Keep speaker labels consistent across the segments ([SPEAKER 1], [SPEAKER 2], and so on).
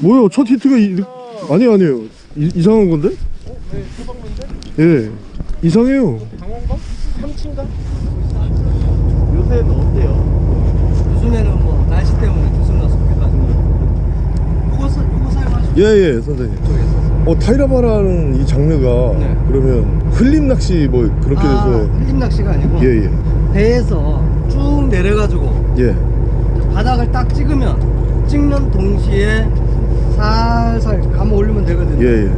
[SPEAKER 1] 뭐야 첫 히트가 이, 아니 아니에요 이, 이상한 건데?
[SPEAKER 2] 네, 소방문제?
[SPEAKER 1] 예 이상해요
[SPEAKER 2] 강원가? 삼친가? 요새는 어때요?
[SPEAKER 3] 요즘에는 뭐 날씨 때문에 주술나 속해가지고 요거 사- 요거 사용하시고
[SPEAKER 1] 예예 선생님 어 타이라바라는 이 장르가
[SPEAKER 3] 네.
[SPEAKER 1] 그러면 흘림 낚시 뭐 그렇게
[SPEAKER 3] 아,
[SPEAKER 1] 돼서
[SPEAKER 3] 흘림 낚시가 아니고
[SPEAKER 1] 예예
[SPEAKER 3] 배에서 쭉 내려가지고
[SPEAKER 1] 예.
[SPEAKER 3] 바닥을 딱 찍으면 찍는 동시에 살살 감아 올리면 되거든요
[SPEAKER 1] 예, 예.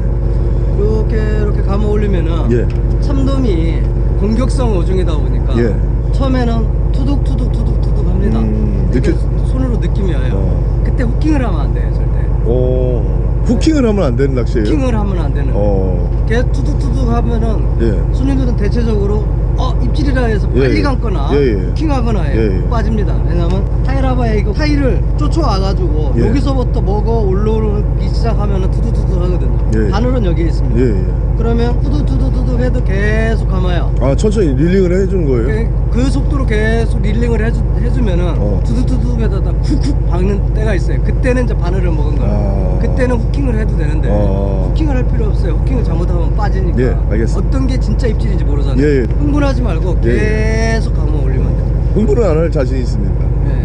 [SPEAKER 3] 이렇게 이렇게 감아 올리면은
[SPEAKER 1] 예.
[SPEAKER 3] 참돔이 공격성 어종이다 보니까
[SPEAKER 1] 예.
[SPEAKER 3] 처음에는 투둑투둑 투둑투둑 합니다
[SPEAKER 1] 음, 느껴-
[SPEAKER 3] 손으로 느낌이 와요
[SPEAKER 1] 어.
[SPEAKER 3] 그때 후킹을 하면 안 돼요 절대
[SPEAKER 1] 어, 후킹을 하면 안 되는 낚시예요?
[SPEAKER 3] 후킹을 하면 안 되는
[SPEAKER 1] 어.
[SPEAKER 3] 걔 투둑투둑 하면은
[SPEAKER 1] 예.
[SPEAKER 3] 손님들은 대체적으로 어 입질이라 해서
[SPEAKER 1] 예,
[SPEAKER 3] 빨리
[SPEAKER 1] 예.
[SPEAKER 3] 감거나
[SPEAKER 1] 예, 예.
[SPEAKER 3] 후킹하거나 해요. 빠집니다 왜냐면 타이라바에 이거 타이를 쫓아와가지고
[SPEAKER 1] 예.
[SPEAKER 3] 여기서부터 먹어 올라오기 시작하면은 투둑투둑 하거든요
[SPEAKER 1] 예.
[SPEAKER 3] 바늘은 여기에 있습니다
[SPEAKER 1] 예, 예.
[SPEAKER 3] 그러면 투둑투둑투둑 해도 계속 감아요
[SPEAKER 1] 아, 천천히 릴링을 해주는 거예요?
[SPEAKER 3] 그, 그 속도로 계속 릴링을 해주, 해주면은
[SPEAKER 1] 어.
[SPEAKER 3] 투둑투둑에다가 쿡쿡 박는 때가 있어요 그때는 이제 바늘을 먹은 거예요
[SPEAKER 1] 아.
[SPEAKER 3] 그때는 후킹을 해도 되는데
[SPEAKER 1] 아.
[SPEAKER 3] 후킹을 할 필요 없어요 후킹을 잘못하면 빠지니까
[SPEAKER 1] 예, 알겠습니다.
[SPEAKER 3] 어떤 게 진짜 입질인지 모르잖아요
[SPEAKER 1] 예, 예.
[SPEAKER 3] 흥분하지 말고
[SPEAKER 1] 예,
[SPEAKER 3] 계속 감아 올리면 돼요
[SPEAKER 1] 흥분은 안할 자신 있습니다.
[SPEAKER 3] 예.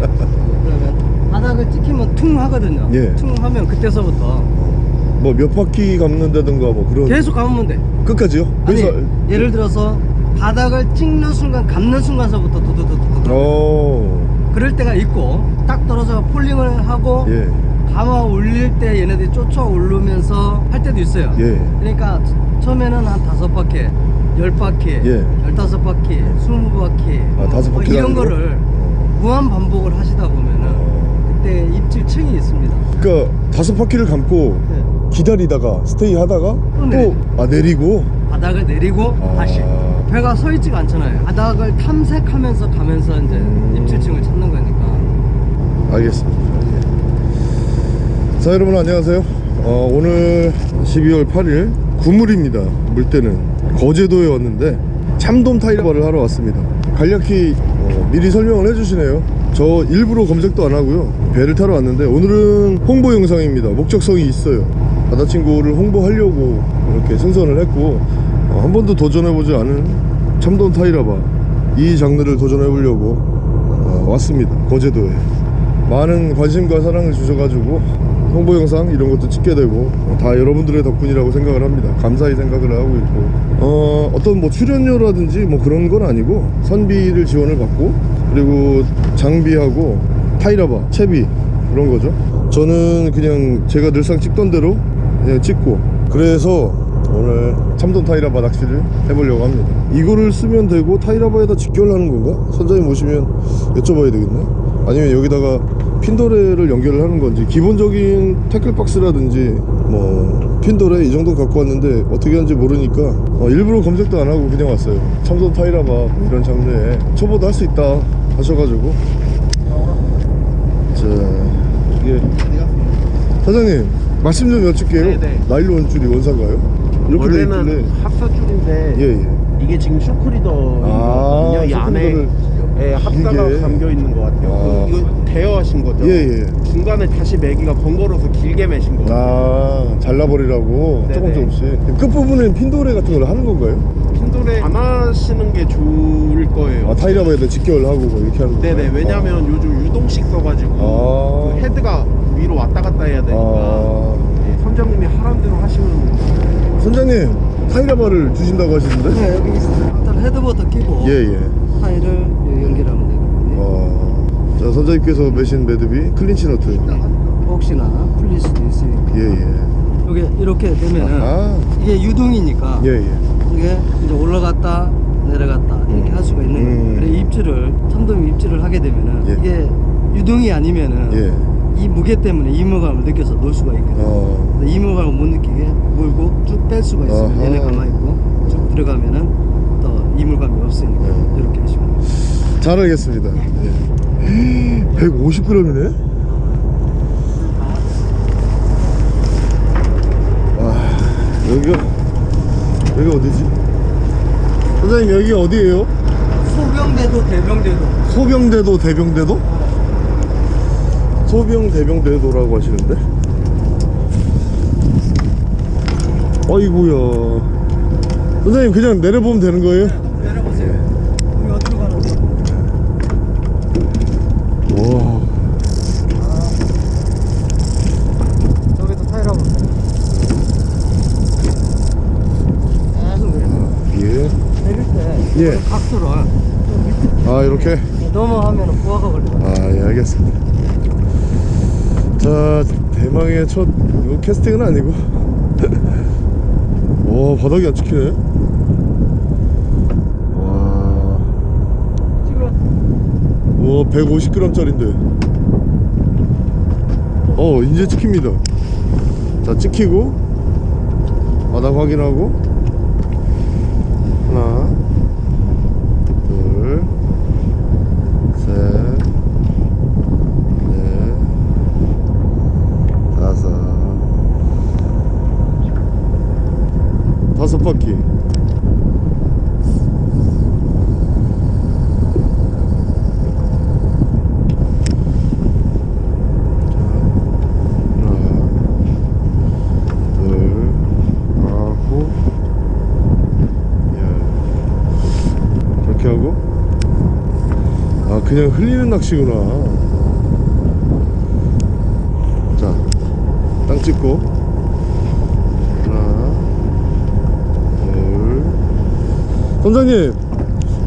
[SPEAKER 3] 그러면 바닥을 찍히면 퉁 하거든요
[SPEAKER 1] 예.
[SPEAKER 3] 퉁 하면 그때서부터
[SPEAKER 1] 뭐 몇 바퀴 감는다든가 뭐 그런.
[SPEAKER 3] 계속 감으면 돼
[SPEAKER 1] 끝까지요?
[SPEAKER 3] 아니
[SPEAKER 1] 그래서.
[SPEAKER 3] 예를 들어서 바닥을 찍는 순간 감는 순간서부터 두두두두두
[SPEAKER 1] 어.
[SPEAKER 3] 그럴 때가 있고 딱 떨어져 폴링을 하고
[SPEAKER 1] 예.
[SPEAKER 3] 감아 올릴 때 얘네들이 쫓아 오르면서 할 때도 있어요
[SPEAKER 1] 예.
[SPEAKER 3] 그러니까 처음에는 한 다섯 바퀴 열 바퀴
[SPEAKER 1] 예.
[SPEAKER 3] 열다섯 바퀴 스무 바퀴
[SPEAKER 1] 아, 다섯
[SPEAKER 3] 뭐
[SPEAKER 1] 바퀴
[SPEAKER 3] 이런
[SPEAKER 1] 가는 거?
[SPEAKER 3] 거를
[SPEAKER 1] 어.
[SPEAKER 3] 무한 반복을 하시다 보면은
[SPEAKER 1] 어.
[SPEAKER 3] 그때 입질 층이 있습니다
[SPEAKER 1] 그러니까 다섯 바퀴를 감고
[SPEAKER 3] 네.
[SPEAKER 1] 기다리다가 스테이 하다가 또
[SPEAKER 3] 내리죠.
[SPEAKER 1] 아 내리고
[SPEAKER 3] 바닥을 내리고
[SPEAKER 1] 아.
[SPEAKER 3] 다시 배가 서 있지가 않잖아요 바닥을 탐색하면서 가면서 이제
[SPEAKER 1] 음.
[SPEAKER 3] 입질층을 찾는 거니까
[SPEAKER 1] 알겠습니다. 예. 자 여러분 안녕하세요. 어, 오늘 12월 8일 구물입니다. 물때는 거제도에 왔는데 참돔 타이거를 하러 왔습니다. 간략히 어, 미리 설명을 해주시네요. 저 일부러 검색도 안 하고요. 배를 타러 왔는데 오늘은 홍보 영상입니다. 목적성이 있어요. 바다친구를 홍보하려고 이렇게 승선을 했고 어, 한 번도 도전해보지 않은 참돔 타이라바 이 장르를 도전해보려고 어, 왔습니다. 거제도에. 많은 관심과 사랑을 주셔가지고 홍보 영상 이런 것도 찍게 되고 어, 다 여러분들의 덕분이라고 생각을 합니다. 감사히 생각을 하고 있고. 어, 어떤 뭐 출연료라든지 뭐 그런 건 아니고 선비를 지원을 받고 그리고 장비하고 타이라바 채비 그런 거죠. 저는 그냥 제가 늘상 찍던 대로 그냥 찍고 그래서 오늘 참돔 타이라바 낚시를 해보려고 합니다. 이거를 쓰면 되고 타이라바에다 직결하는 건가? 선장님 오시면 여쭤봐야 되겠네 아니면 여기다가 핀도레를 연결을 하는 건지 기본적인 태클박스라든지 뭐 핀도레 이 정도 갖고 왔는데 어떻게 하는지 모르니까 어, 일부러 검색도 안 하고 그냥 왔어요 참돔 타이라바 뭐 이런 장르에 초보도 할 수 있다 하셔가지고 자 이게 사장님 말씀 좀 여쭐게요
[SPEAKER 2] 네네.
[SPEAKER 1] 나일론 줄이 원사인가요? 이렇게
[SPEAKER 2] 원래는 합사줄인데
[SPEAKER 1] 예 예
[SPEAKER 2] 이게 지금 쇼크리더인
[SPEAKER 1] 아.
[SPEAKER 2] 이 안에 예, 합사가
[SPEAKER 1] 길게.
[SPEAKER 2] 감겨 있는 것 같아요.
[SPEAKER 1] 아.
[SPEAKER 2] 이거 대여하신 거죠?
[SPEAKER 1] 예, 예.
[SPEAKER 2] 중간에 다시 매기가 번거로워서 길게 매신 거.
[SPEAKER 1] 아 잘라버리라고
[SPEAKER 2] 네네.
[SPEAKER 1] 조금 조금씩 끝부분엔 핀도레 같은 걸 하는 건가요?
[SPEAKER 2] 핀도레 안 하시는 게 좋을 거예요.
[SPEAKER 1] 아 타이라바에다 직결 하고 뭐 이렇게 하는 건가요?
[SPEAKER 2] 네네. 왜냐면 요즘 유동식 써가지고
[SPEAKER 1] 아.
[SPEAKER 2] 그 헤드가 위로 왔다 갔다 해야 되니까
[SPEAKER 1] 아.
[SPEAKER 2] 예, 선장님이 하란 대로 하시면
[SPEAKER 1] 아. 선장님 타이라바를 주신다고 하시는데?
[SPEAKER 3] 네, 여기 있어요. 일단 헤드부터 끼고
[SPEAKER 1] 예 예
[SPEAKER 3] 타이를 여기 연결하면 되거든요
[SPEAKER 1] 어, 자 선장님께서 매신 매듭이 클린치 너트
[SPEAKER 3] 혹시나 풀릴 수도 있으니까
[SPEAKER 1] 예예
[SPEAKER 3] 이게 이렇게 되면은
[SPEAKER 1] 아
[SPEAKER 3] 이게 유동이니까
[SPEAKER 1] 예예
[SPEAKER 3] 이게 이제 올라갔다 내려갔다 이렇게
[SPEAKER 1] 음.
[SPEAKER 3] 할 수가 있는
[SPEAKER 1] 음.
[SPEAKER 3] 그래 입질을 참돔 입질을 하게 되면은
[SPEAKER 1] 예.
[SPEAKER 3] 이게 유동이 아니면은
[SPEAKER 1] 예.
[SPEAKER 3] 이 무게 때문에 이물감을 느껴서 놓을 수가 있거든요.
[SPEAKER 1] 어.
[SPEAKER 3] 이물감을 못 느끼게 물고 쭉 뺄 수가 있어요.
[SPEAKER 1] 아하.
[SPEAKER 3] 얘네 가만히 있고 쭉 들어가면은 또 이물감이 없으니까
[SPEAKER 1] 음.
[SPEAKER 3] 이렇게 하시면 돼요.
[SPEAKER 1] 잘 알겠습니다 예. 150g이네? 아, 여기가, 여기가 어디지? 선생님, 여기 어디에요?
[SPEAKER 3] 소병대도, 대병대도.
[SPEAKER 1] 소병대도, 대병대도? 소병, 대병대도라고 하시는데? 어이구야 선생님, 그냥 내려보면 되는 거예요? 예.
[SPEAKER 3] 밑에
[SPEAKER 1] 아 이렇게?
[SPEAKER 3] 넘어가면 부하가 걸려.
[SPEAKER 1] 아예 알겠습니다. 자 대망의 첫 이거 캐스팅은 아니고. 와 바닥이 안 찍히네. 와. 우와 150g 짜린데. 어 이제 찍힙니다. 자 찍히고 바닥 확인하고. 하나 둘셋넷 다섯 다섯 바퀴 아, 그냥 흘리는 낚시구나. 자, 땅 찍고, 하나, 둘. 선장님,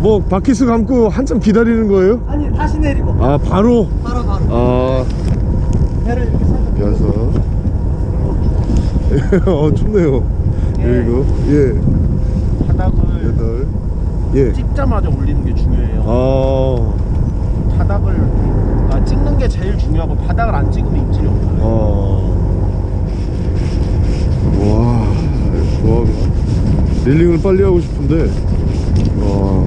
[SPEAKER 1] 뭐, 바퀴스 감고 한참 기다리는 거예요?
[SPEAKER 3] 아니 다시 내리고
[SPEAKER 1] 아, 바로?
[SPEAKER 3] 바로 바로
[SPEAKER 1] 아,
[SPEAKER 3] 배를 이렇게 살짝
[SPEAKER 1] 여섯. 어 춥네요.
[SPEAKER 2] 예.
[SPEAKER 1] 일곱. 예.
[SPEAKER 2] 바닥을
[SPEAKER 1] 여덟. 예.
[SPEAKER 2] 찍자마자 올리는 게 중요해요.
[SPEAKER 1] 아.
[SPEAKER 2] 바닥을 아, 찍는 게 제일 중요하고 바닥을 안 찍으면 입질이 없어요.
[SPEAKER 1] 아. 와. 좋아. 릴링을 빨리 하고 싶은데. 와.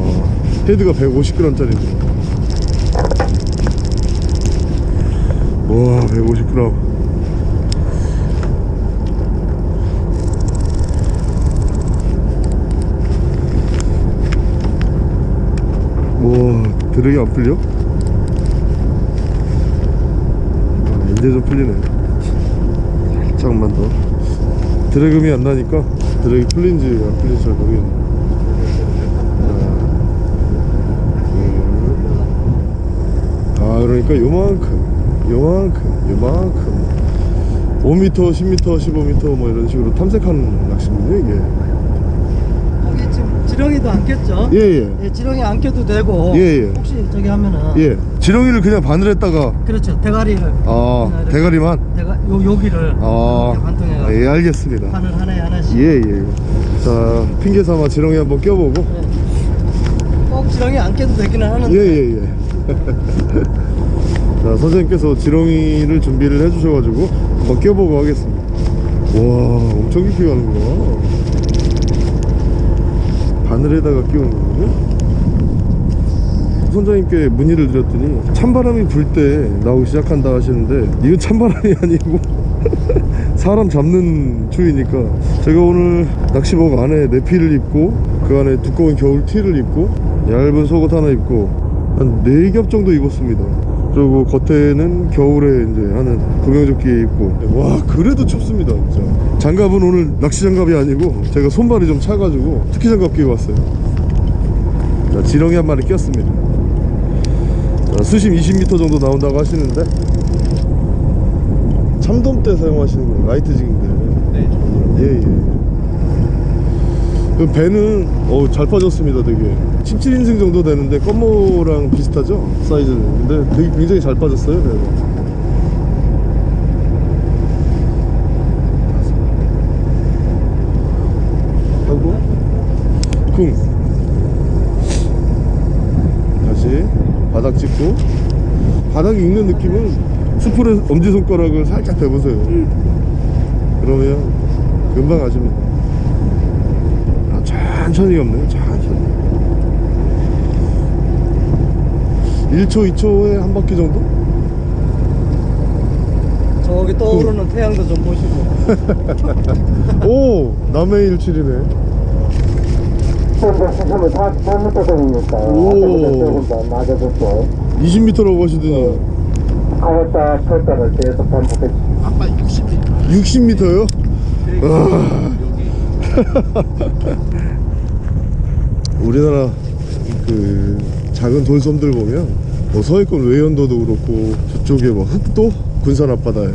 [SPEAKER 1] 헤드가 150g짜리인데. 와, 150g. 와, 드랙이 안 풀려? 아, 이제 좀 풀리네. 살짝만 더. 드래그이 안 나니까 드래그 풀린지 안 풀린지 잘 모르겠네. 하나, 둘. 아, 그러니까 요만큼, 요만큼, 요만큼. 5m, 10m, 15m 뭐 이런 식으로 탐색하는 낚시군요, 이게.
[SPEAKER 3] 거기 지금 지렁이도 안 꼈죠?
[SPEAKER 1] 예, 예.
[SPEAKER 3] 예, 지렁이 안 껴도 되고
[SPEAKER 1] 예, 예.
[SPEAKER 3] 혹시 저기 하면은
[SPEAKER 1] 예. 지렁이를 그냥 바늘에다가,
[SPEAKER 3] 그렇죠 대가리를
[SPEAKER 1] 아, 대가리만?
[SPEAKER 3] 대가 요 여기를
[SPEAKER 1] 아,
[SPEAKER 3] 이렇게 관통해
[SPEAKER 1] 아, 예, 알겠습니다.
[SPEAKER 3] 바늘 하나에 하나씩
[SPEAKER 1] 예, 예. 자, 핑계 삼아 지렁이 한번 껴보고.
[SPEAKER 3] 예. 꼭 지렁이 안 껴도 되기는 하는데
[SPEAKER 1] 예, 예, 예. 자, 선생님께서 지렁이를 준비를 해주셔가지고 한번 껴보고 하겠습니다. 와, 엄청 깊이 가는구나. 바늘에다가 끼우는 거군요. 선장님께 문의를 드렸더니 찬바람이 불 때 나오기 시작한다 하시는데 이건 찬바람이 아니고 사람 잡는 추위니까 제가 오늘 낚시복 안에 내피를 입고 그 안에 두꺼운 겨울 티를 입고 얇은 속옷 하나 입고 한 4겹 정도 입었습니다 그리고 겉에는 겨울에 이제 하는 구명조끼 입고. 와 그래도 춥습니다 진짜. 장갑은 오늘 낚시 장갑이 아니고 제가 손발이 좀 차가지고 특히 장갑 끼고 왔어요. 자 지렁이 한 마리 꼈습니다. 자, 수심 20m 정도 나온다고 하시는데. 참돔 때 사용하시는 거예요? 라이트 징인데.
[SPEAKER 2] 네, 저
[SPEAKER 1] 예예. 그 배는 어, 잘 빠졌습니다 되게. 17인승 정도 되는데 껌모랑 비슷하죠? 사이즈는. 근데 되게 굉장히 잘 빠졌어요 배가 하고. 쿵. 다시 바닥 찍고. 바닥이 익는 느낌은 스프레 엄지손가락을 살짝 대보세요. 그러면 금방 아십니다. 아, 천천히 없네요. 천천히 1초 2초에 한 바퀴 정도?
[SPEAKER 3] 저기 떠오르는 태양도 좀 보시고.
[SPEAKER 1] 오 남해 일출이네.
[SPEAKER 4] 현재 수심은 48m 정도니까
[SPEAKER 1] 오.
[SPEAKER 4] 아까보다 조금 더 낮아졌고
[SPEAKER 1] 20m라고 하시더니.
[SPEAKER 4] 강했다 펼다를 계속 반복했지
[SPEAKER 2] 아까 60m
[SPEAKER 1] 60m요?
[SPEAKER 2] 여기
[SPEAKER 1] 우리나라 그 작은 돌섬들 보면 뭐 서해권 외연도도 그렇고 저쪽에 뭐 흑도 군산 앞바다에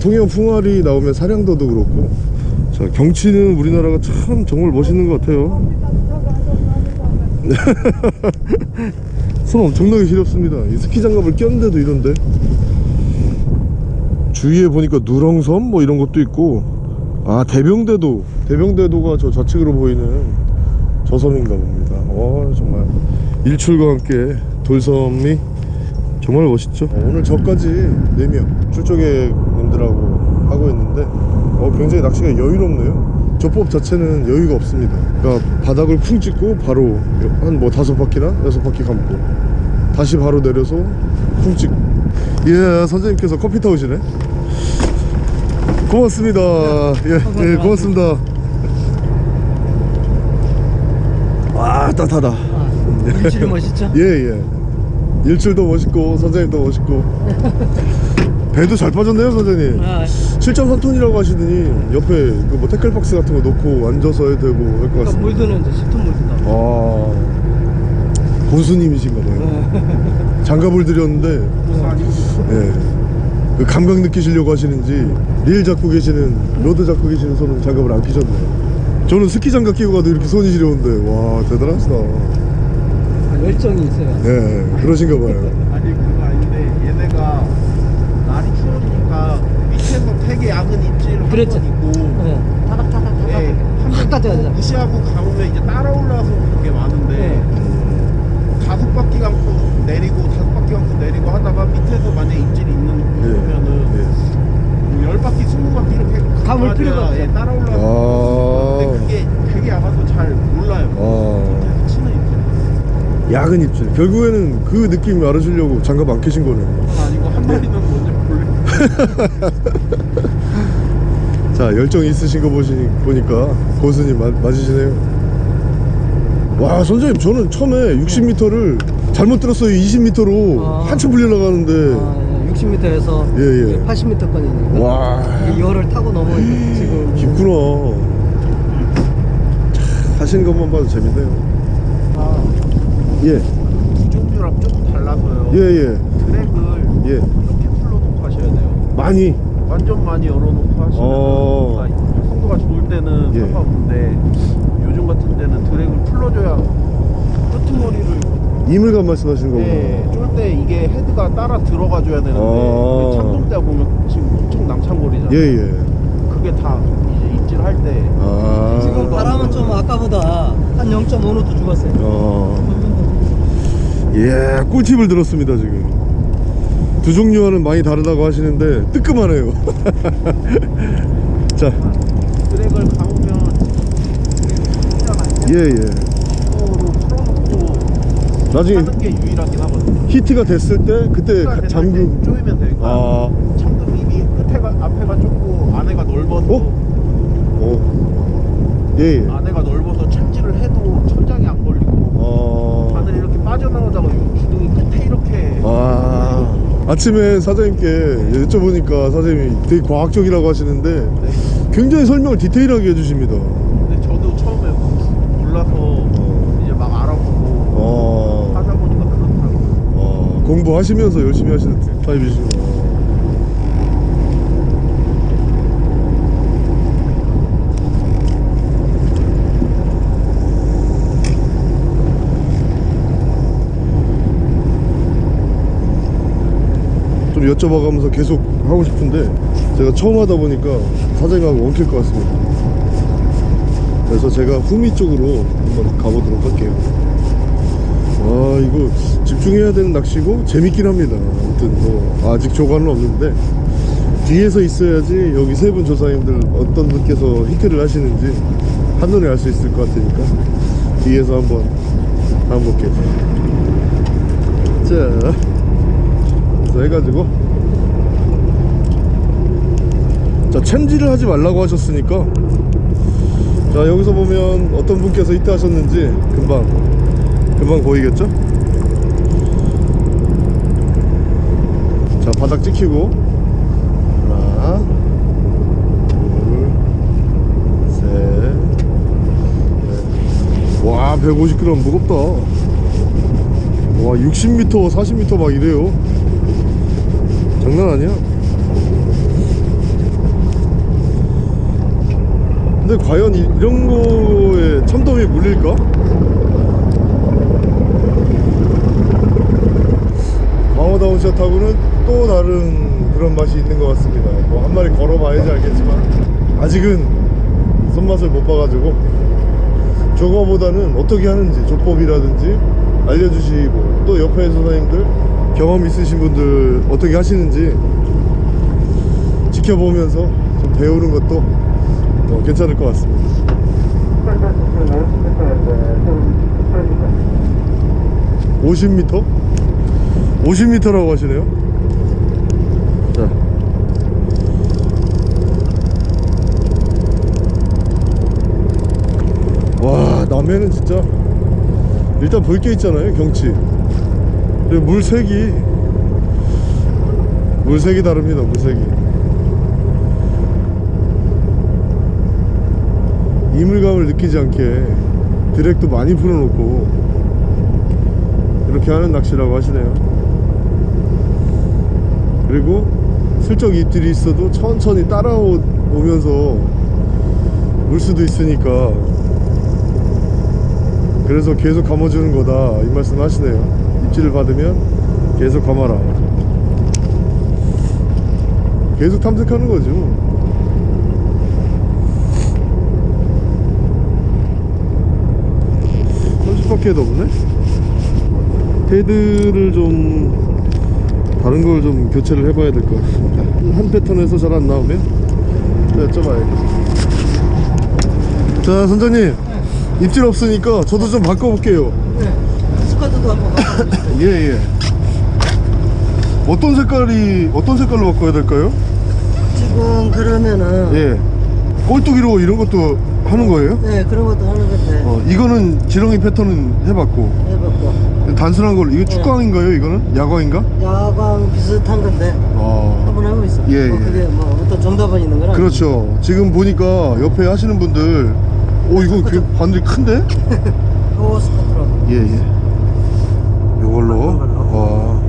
[SPEAKER 1] 통영 풍화리 나오면 사량도도 그렇고. 자 경치는 우리나라가 참 정말 멋있는 것 같아요. 손 엄청나게 시렵습니다. 이 스키 장갑을 꼈는데도 이런데. 주위에 보니까 누렁섬 뭐 이런 것도 있고. 아 대병대도. 대병대도가 저 좌측으로 보이는 저 섬인가 봅니다. 와 정말. 일출과 함께 돌섬이 정말 멋있죠? 어, 오늘 저까지 4명 출조객 님들하고 하고 있는데 어, 굉장히 낚시가 여유롭네요. 조법 자체는 여유가 없습니다. 그러니까 바닥을 쿵 찍고 바로 한 뭐 다섯 바퀴나 여섯 바퀴 감고 다시 바로 내려서 쿵 찍고. 예 선생님께서 커피 타오시네. 고맙습니다. 예, 예 고맙습니다 와 따뜻하다.
[SPEAKER 3] 아, 일출이 멋있죠?
[SPEAKER 1] 예예. 일출도 멋있고 선생님도 멋있고. 배도 잘 빠졌네요 선생님.
[SPEAKER 3] 아,
[SPEAKER 1] 7.3톤이라고 하시더니 옆에 그 뭐 태클박스 같은 거 놓고 앉아서 해도 되고 할것
[SPEAKER 3] 그러니까
[SPEAKER 1] 같습니다.
[SPEAKER 3] 물드는 이제 10톤 물드다.
[SPEAKER 1] 아. 고수님이신가 봐요. 장갑을 드렸는데. 예. 그 감각 느끼시려고 하시는지 릴 잡고 계시는 rod 잡고 계시는 손은 장갑을 안 끼셨네요 저는 스키 장갑 끼고 가도 이렇게 손이 시려운데 와 대단하시다
[SPEAKER 3] 아, 열정이 있어요.
[SPEAKER 1] 예 그러신가 봐요
[SPEAKER 2] 아니 그거 아닌데 얘네가 날이 추워지니까 밑에서 되게 작은 입질
[SPEAKER 3] 그랬죠.
[SPEAKER 2] 한번 있고
[SPEAKER 3] 네. 타닥타닥 타닥.
[SPEAKER 2] 예,
[SPEAKER 3] 확
[SPEAKER 2] 한번
[SPEAKER 3] 따져야 돼.
[SPEAKER 2] 무시하고 가보면 이제 따라 올라와서 그게 많은데
[SPEAKER 3] 네.
[SPEAKER 2] 다섯 바퀴 감고 내리고 다섯 바퀴 감고 내리고 하다가 밑에서 만약 입질이 있는
[SPEAKER 1] 예.
[SPEAKER 2] 거면은
[SPEAKER 1] 예.
[SPEAKER 2] 열 바퀴 스무 바퀴 이렇게
[SPEAKER 3] 감을
[SPEAKER 2] 가야
[SPEAKER 3] 필요가.
[SPEAKER 2] 예, 따라
[SPEAKER 1] 아.
[SPEAKER 2] 근데 그게 되게 작아서 잘 몰라요. 치는 입질
[SPEAKER 1] 야근 입질. 결국에는 그 느낌 알아주려고 장갑 안 끼신 거네요.
[SPEAKER 2] 그건 아니고 한 마리는 먼저 볼래?
[SPEAKER 1] 자 열정 있으신 거 보시니, 보니까 고수님 맞, 맞으시네요. 와 선생님 저는 처음에 60m를 잘못 들었어요. 20m로
[SPEAKER 3] 아.
[SPEAKER 1] 한참 불려 나가는데.
[SPEAKER 3] 아, 60m에서
[SPEAKER 1] 예, 예.
[SPEAKER 3] 80m권이니까.
[SPEAKER 1] 와
[SPEAKER 3] 열을 타고 넘어 지금.
[SPEAKER 1] 깊구나 참, 하시는 것만 봐도 재밌네요
[SPEAKER 2] 아, 예두 종류랑 조금 달라서요
[SPEAKER 1] 예, 예,
[SPEAKER 2] 드랙을
[SPEAKER 1] 예.
[SPEAKER 2] 이렇게 풀러놓고 하셔야 돼요
[SPEAKER 1] 많이
[SPEAKER 2] 완전 많이 열어놓고 하시면
[SPEAKER 1] 어.
[SPEAKER 2] 활성도가 좋을 때는
[SPEAKER 1] 예.
[SPEAKER 2] 상관없는데 요즘 같은 때는 드랙을 풀러줘야 끄트머리를
[SPEAKER 1] 이물감 말씀하시는 거구나
[SPEAKER 2] 네, 쫄때 이게 헤드가 따라 들어가 줘야 되는데
[SPEAKER 1] 아.
[SPEAKER 2] 참돔대 보면 지금 엄청 남창거리잖아요
[SPEAKER 1] 예예
[SPEAKER 2] 그게 다 이제 입질할 때
[SPEAKER 1] 아
[SPEAKER 3] 지금 바람은 좀 아까보다 한 0.5노트 죽었어요.
[SPEAKER 1] 어. 예, 꿀팁을 들었습니다 지금. 두 종류와는 많이 다르다고 하시는데 뜨끔하네요. 자,
[SPEAKER 2] 드랙을 감으면
[SPEAKER 1] 예 예. 나중에
[SPEAKER 2] 하는 게 유일하긴 하거든요
[SPEAKER 1] 히트가 됐을 때 그때 잠금.
[SPEAKER 2] 때 조이면 그러니까
[SPEAKER 1] 아,
[SPEAKER 2] 참돔 입이 끝에가 앞에가 좁고 안에가 넓어서
[SPEAKER 1] 어? 어. 예 예.
[SPEAKER 2] 안에가 넓어서 참지를 해도 천장이 안 걸리고
[SPEAKER 1] 어.
[SPEAKER 2] 바늘이 이렇게 빠져나오다가 요 기둥이 끝에 이렇게
[SPEAKER 1] 아. 아침에 사장님께 여쭤보니까 사장님이 되게 과학적이라고 하시는데
[SPEAKER 2] 네.
[SPEAKER 1] 굉장히 설명을 디테일하게 해주십니다.
[SPEAKER 2] 근데 저도 처음에 몰라서
[SPEAKER 1] 어.
[SPEAKER 2] 이제 막 알아보고
[SPEAKER 1] 어.
[SPEAKER 2] 하다 보니까 그렇더라고요
[SPEAKER 1] 어, 공부하시면서 열심히 하시는 타입이시구나. 좀 여쭤봐가면서 계속 하고 싶은데 제가 처음 하다 보니까 사장님하고 엉킬 것 같습니다. 그래서 제가 후미 쪽으로 한번 가보도록 할게요. 아 이거 집중해야 되는 낚시고 재밌긴 합니다. 아무튼 뭐 아직 조과는 없는데 뒤에서 있어야지 여기 세 분 조사님들 어떤 분께서 히트를 하시는지 한눈에 알 수 있을 것 같으니까 뒤에서 한번 한번 볼게요 자 해가지고. 자 챔질을 하지 말라고 하셨으니까. 자 여기서 보면 어떤 분께서 히트 하셨는지 금방 금방 보이겠죠? 자 바닥 찍히고. 하나 둘셋넷. 150g 무겁다. 와 60m 40m 막 이래요. 장난 아니야? 근데 과연 이- 이런 거에 참돔이 물릴까? 강호 다운샷하고는 또 다른 그런 맛이 있는 것 같습니다. 뭐 한 마리 걸어봐야지 알겠지만 아직은 손맛을 못 봐가지고 저거보다는 어떻게 하는지 조법이라든지 알려주시고 또 옆에 선생님들 경험 있으신 분들 어떻게 하시는지 지켜보면서 좀 배우는 것도 어, 괜찮을 것 같습니다.
[SPEAKER 4] 현재 수심 50m인데 좀
[SPEAKER 1] 50m? 50m라고 하시네요 자 와, 남해는 진짜 일단 볼 게 있잖아요, 경치. 그리고 물색이 물색이 다릅니다, 물색이. 이물감을 느끼지 않게 드랙도 많이 풀어놓고 이렇게 하는 낚시라고 하시네요. 그리고 슬쩍 입질이 있어도 천천히 따라오면서 물 수도 있으니까. 그래서 계속 감아주는 거다. 이 말씀 하시네요. 입질을 받으면 계속 감아라. 계속 탐색하는 거죠. 30바퀴에도 없네? 헤드를 좀 다른 걸 좀 교체를 해봐야 될 것 같습니다. 한 패턴에서 잘 안 나오면 또 여쭤봐야겠다 자 선장님. 입질 없으니까 저도 좀 바꿔볼게요.
[SPEAKER 3] 네. 스쿼트도 한번.
[SPEAKER 1] 예예. 어떤 색깔이 어떤 색깔로 바꿔야 될까요?
[SPEAKER 3] 지금 그러면은
[SPEAKER 1] 예. 꼴뚜기로 이런 것도 하는 거예요?
[SPEAKER 3] 네 그런 것도 하는 건데.
[SPEAKER 1] 어 이거는 지렁이 패턴은 해봤고.
[SPEAKER 3] 해봤고
[SPEAKER 1] 단순한 걸로 이거 축광인가요 이거는? 야광인가?
[SPEAKER 3] 야광 비슷한 건데
[SPEAKER 1] 아
[SPEAKER 3] 한번 하고 있어.
[SPEAKER 1] 예,
[SPEAKER 3] 뭐
[SPEAKER 1] 예.
[SPEAKER 3] 그게 뭐 어떤 정답은 있는 거라.
[SPEAKER 1] 그렇죠 지금 보니까 옆에 하시는 분들 오 이거 그 바늘이 큰데?
[SPEAKER 3] 그 스쿼트로.
[SPEAKER 1] 예예 요걸로 와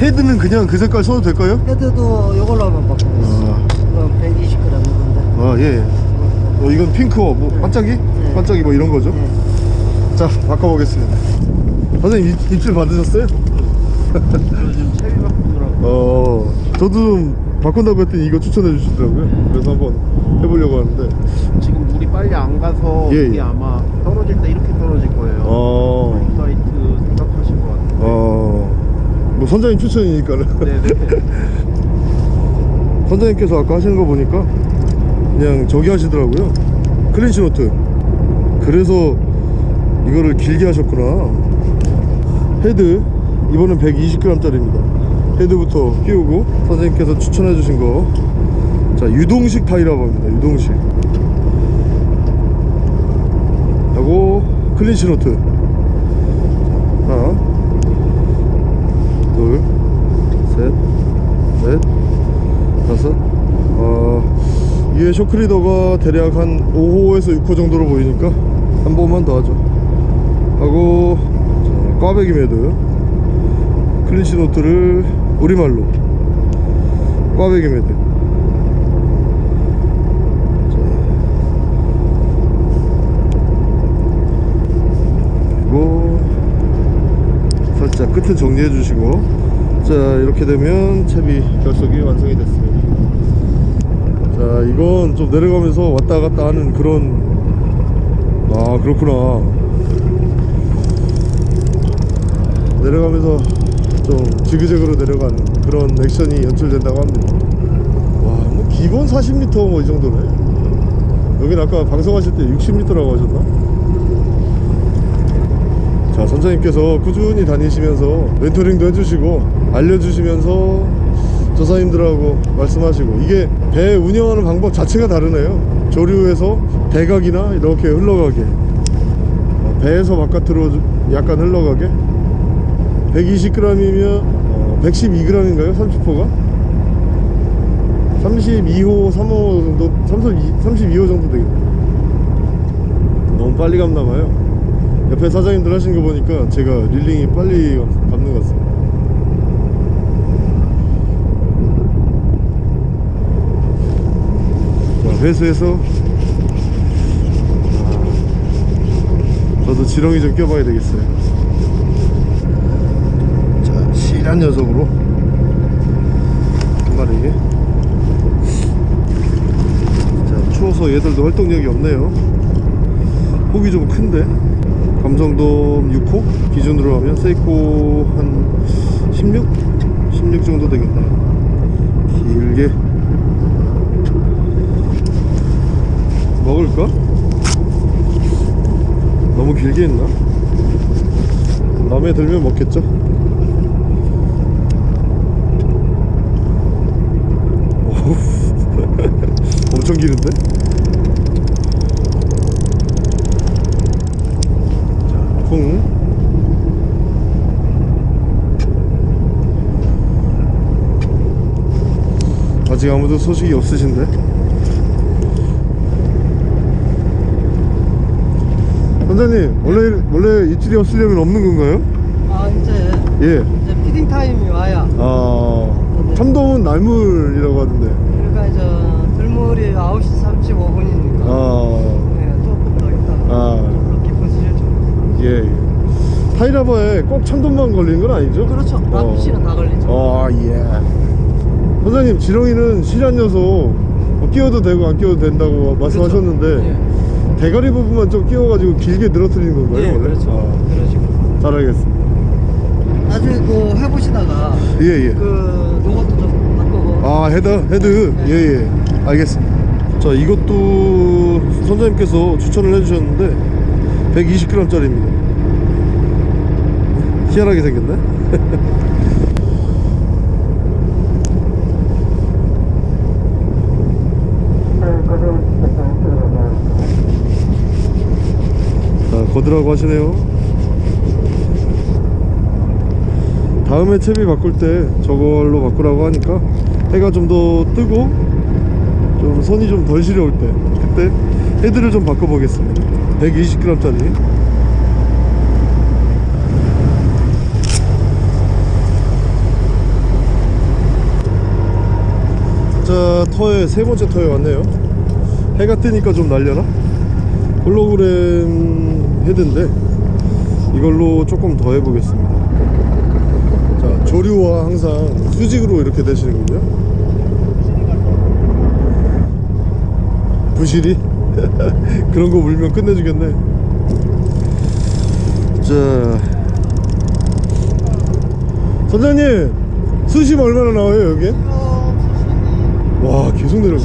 [SPEAKER 1] 헤드는 그냥 그 색깔 써도 될까요?
[SPEAKER 3] 헤드도 이걸로 한번 있어.
[SPEAKER 1] 아.
[SPEAKER 3] 그럼 120g 정도인데.
[SPEAKER 1] 아 예. 어, 이건 핑크어 뭐 반짝이? 반짝이 뭐 이런 거죠?
[SPEAKER 3] 네.
[SPEAKER 1] 자 바꿔보겠습니다 선생님 입, 입질 받으셨어요?
[SPEAKER 2] 요즘 채비 바꾸느라고
[SPEAKER 1] 어 저도 좀 바꾼다고 했더니 이거 추천해 주시더라고요. 그래서 한번 해보려고 하는데.
[SPEAKER 2] 지금 물이 빨리 안 가서
[SPEAKER 1] 예,
[SPEAKER 2] 이게
[SPEAKER 1] 예.
[SPEAKER 2] 아마 떨어질 때 이렇게 떨어질 거예요.
[SPEAKER 1] 어,
[SPEAKER 2] 사이트 생각하신 것 같아요
[SPEAKER 1] 어, 뭐 선장님 추천이니까는.
[SPEAKER 2] 네네
[SPEAKER 1] 선장님께서 아까 하시는 거 보니까 그냥 저기 하시더라고요. clinch knot. 그래서 이거를 길게 하셨구나 헤드 이번엔 120g 짜리입니다. 헤드부터 끼우고 선생님께서 추천해 주신 거 자 유동식 타이라고 합니다 유동식. 하고 clinch knot. 하나 둘셋넷 다섯. 어, 이게 shock leader가 대략 한 5호에서 6호 정도로 보이니까 한 번만 더 하죠. 하고 자, 꽈배기 매듭 clinch knot를 우리말로 꽈배기 매듭 자, 그리고 살짝 끝을 정리해 주시고. 자 이렇게 되면 채비 결석이 완성이 됐습니다. 자 이건 좀 내려가면서 왔다 갔다 하는 그런 아 그렇구나 내려가면서 좀 지그재그로 내려가는 그런 액션이 연출된다고 합니다. 와뭐 기본 40m 뭐 이 정도네. 여긴 아까 방송하실 때 60m라고 하셨나? 자 선장님께서 꾸준히 다니시면서 멘토링도 해주시고 알려주시면서 조사님들하고 말씀하시고 이게 배 운영하는 방법 자체가 다르네요. 조류에서 대각이나 이렇게 흘러가게. 어, 배에서 바깥으로 약간 흘러가게 120g이면 112g인가요? 30호가? 32호 3호 정도 32, 32호 정도 되겠네요 너무 빨리 갔나봐요. 옆에 사장님들 하시는 거 보니까 제가 릴링이 빨리 감는 것 같습니다. 자 회수해서. 아, 저도 지렁이 좀 껴봐야 되겠어요 자 실 한 녀석으로. 한 마리 자 추워서 얘들도 활동력이 없네요. 폭이 좀 큰데. 감성돔 6호 기준으로 하면 세이코 한 16? 16 정도 되겠네 길게. 먹을까? 너무 길게 했나? 마음에 들면 먹겠죠 어후, 기는데? 자, 콩 아직 아무도 소식이 없으신데? 선장님 원래 원래 입질이 없으려면 없는 건가요?
[SPEAKER 3] 아 이제
[SPEAKER 1] 예.
[SPEAKER 3] 이제 feeding time이 와야
[SPEAKER 1] 아 참돔은 날물이라고 하던데.
[SPEAKER 3] 그러니까 이제 들물이 9시 35분이니까
[SPEAKER 1] 아
[SPEAKER 3] 네, 조금 더 있다가
[SPEAKER 1] 아.
[SPEAKER 3] 깊은 수질 좀
[SPEAKER 1] 예. 예. 타이라바에 꼭 참돔만 걸리는 건 아니죠?
[SPEAKER 3] 그렇죠
[SPEAKER 1] 어.
[SPEAKER 3] rockfish는 다 걸리죠
[SPEAKER 1] 어 예. 선생님 지렁이는 실한 녀석 뭐 끼워도 되고 안 끼워도 된다고 말씀하셨는데
[SPEAKER 3] 예.
[SPEAKER 1] 대가리 부분만 좀 끼워가지고 길게 늘어뜨리는 건가요?
[SPEAKER 3] 예,
[SPEAKER 1] 원래?
[SPEAKER 3] 그렇죠
[SPEAKER 1] 아,
[SPEAKER 3] 식으로
[SPEAKER 1] 잘 알겠습니다.
[SPEAKER 3] 나중에 그 해보시다가
[SPEAKER 1] 예 예.
[SPEAKER 3] 그 요것도 좀 바꾸고
[SPEAKER 1] 아 헤드 헤드
[SPEAKER 3] 네.
[SPEAKER 1] 예예 알겠습니다 자 이것도 선장님께서 추천을 해주셨는데 120g 짜리입니다. 희한하게 생겼네. 자 거드라고 하시네요. 다음에 채비 바꿀 때 저걸로 바꾸라고 하니까 해가 좀 더 뜨고 좀 손이 좀 덜 시려울 때 그때 헤드를 좀 바꿔보겠습니다. 120g 짜리. 자 터에 세 번째 터에 왔네요. 해가 뜨니까 좀 날려나? 홀로그램 헤드인데 이걸로 조금 더 해보겠습니다. 자 조류와 항상 수직으로 이렇게 되시는군요 부실이? 그런 거 물면 끝내주겠네. 자. 선장님 수심 얼마나 나와요 여기? 와 계속 내려가.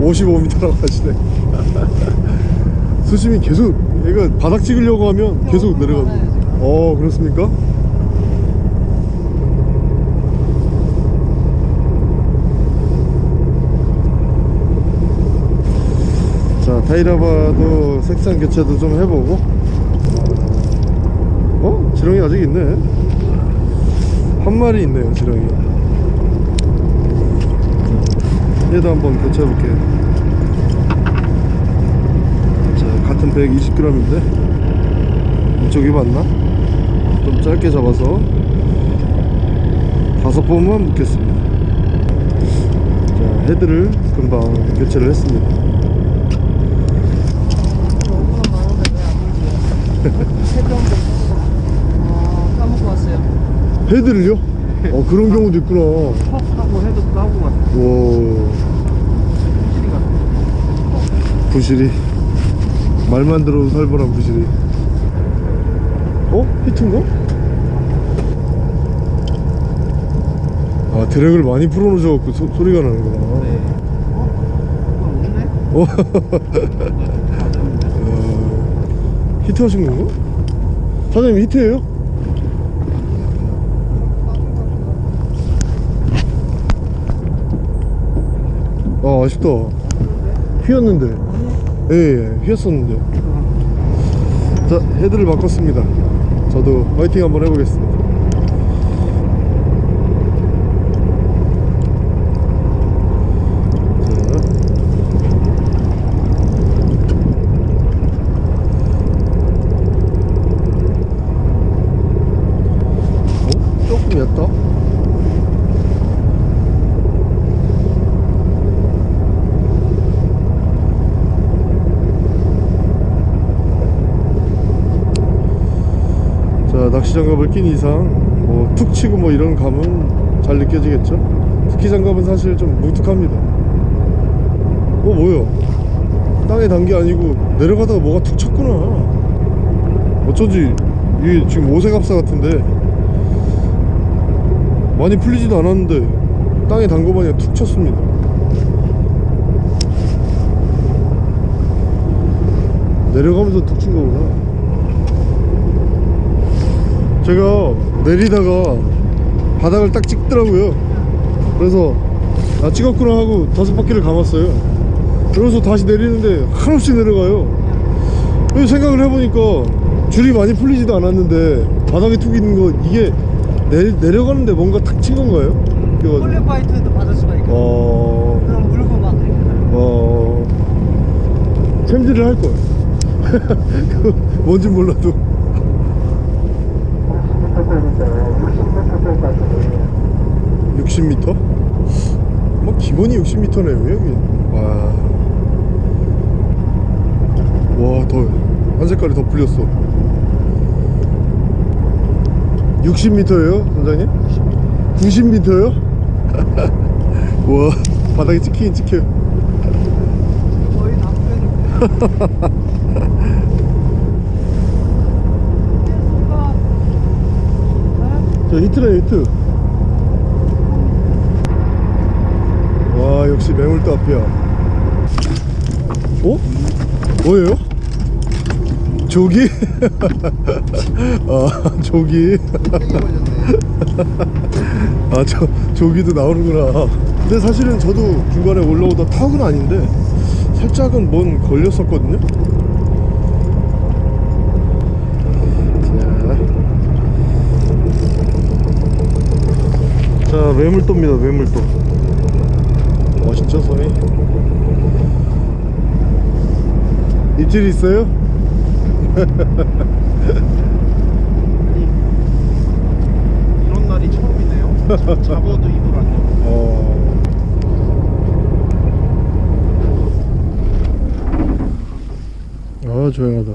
[SPEAKER 3] 15m
[SPEAKER 1] 55m라고 하시네. 수심이 계속 얘가 바닥 찍으려고 하면 계속 내려갑니다 어 그렇습니까? 자 타이라바도 색상 교체도 좀 해보고. 어? 지렁이 아직 있네. 한 마리 있네요 지렁이. 얘도 한번 교체해볼게요. 자 같은 120g인데? 이쪽이 맞나? 좀 짧게 잡아서 다섯 번만 묶겠습니다. 자 헤드를 금방 교체를 했습니다
[SPEAKER 3] 오그럼 많은데 왜안 물지? 세병도 아 까먹고 왔어요
[SPEAKER 1] 헤드를요? 어 그런 경우도 있구나
[SPEAKER 2] 턱 하고 헤드 까고 갔어
[SPEAKER 1] 와 부실이 말만 들어도 살벌한 부실이 어? 히트인가? 아 드랙을 많이 풀어놓으셔갖고 소, 소리가 나는구나
[SPEAKER 2] 네 어?
[SPEAKER 1] 어? 어, 히트 하신 건가? 사장님 히트예요? 아 아쉽다. 휘었는데. 예 예 휘었었는데. 자 헤드를 바꿨습니다. 저도 화이팅 한번 해보겠습니다 자 낚시 장갑을 낀 이상 뭐 툭 치고 뭐 이런 감은 잘 느껴지겠죠? 스키 장갑은 사실 좀 뭉툭합니다. 어 뭐야? 땅에 단 게 아니고 내려가다가 뭐가 툭 쳤구나. 어쩐지 이게 지금 오색합사 같은데 많이 풀리지도 않았는데 땅에 단거 마냥 툭 쳤습니다. 내려가면서 툭 친 거구나 제가 내리다가 바닥을 딱 찍더라고요. 그래서 아 찍었구나 하고 다섯 바퀴를 감았어요. 그래서 다시 내리는데 한없이 내려가요. 그래서 생각을 해보니까 줄이 많이 풀리지도 않았는데 바닥에 툭 있는 거 이게 내, 내려가는데 뭔가 탁 친 건가요?
[SPEAKER 3] 폴리 파이트도 받을 수가 있고
[SPEAKER 1] 어...
[SPEAKER 3] 그럼 물고 막
[SPEAKER 1] 어... 챔질을 할 그거 뭔지 몰라도
[SPEAKER 4] 60m
[SPEAKER 1] 60m? 뭐 기본이 60m네요 여기 와. 와, 더, 한 색깔이 더 풀렸어. 60m예요, 선장님? 90m요? 와, 바닥에 찍히긴 찍혀요.
[SPEAKER 3] 거의 다 풀렸는데
[SPEAKER 1] 저 히트네, 히트. 와, 역시 앞이야. 어? 뭐예요? 조기? 아, 조기. 아, 저, 조기도 나오는구나. 근데 사실은 저도 중간에 올라오다 턱은 아닌데, 살짝은 뭔 걸렸었거든요? 자. 자, 매물도입니다, 매물도. 멋있죠, 선이? 입질 있어요?
[SPEAKER 2] 이런 날이 처음이네요. 잡- 잡어도 입을 안 여.
[SPEAKER 1] 어. 아 조용하다.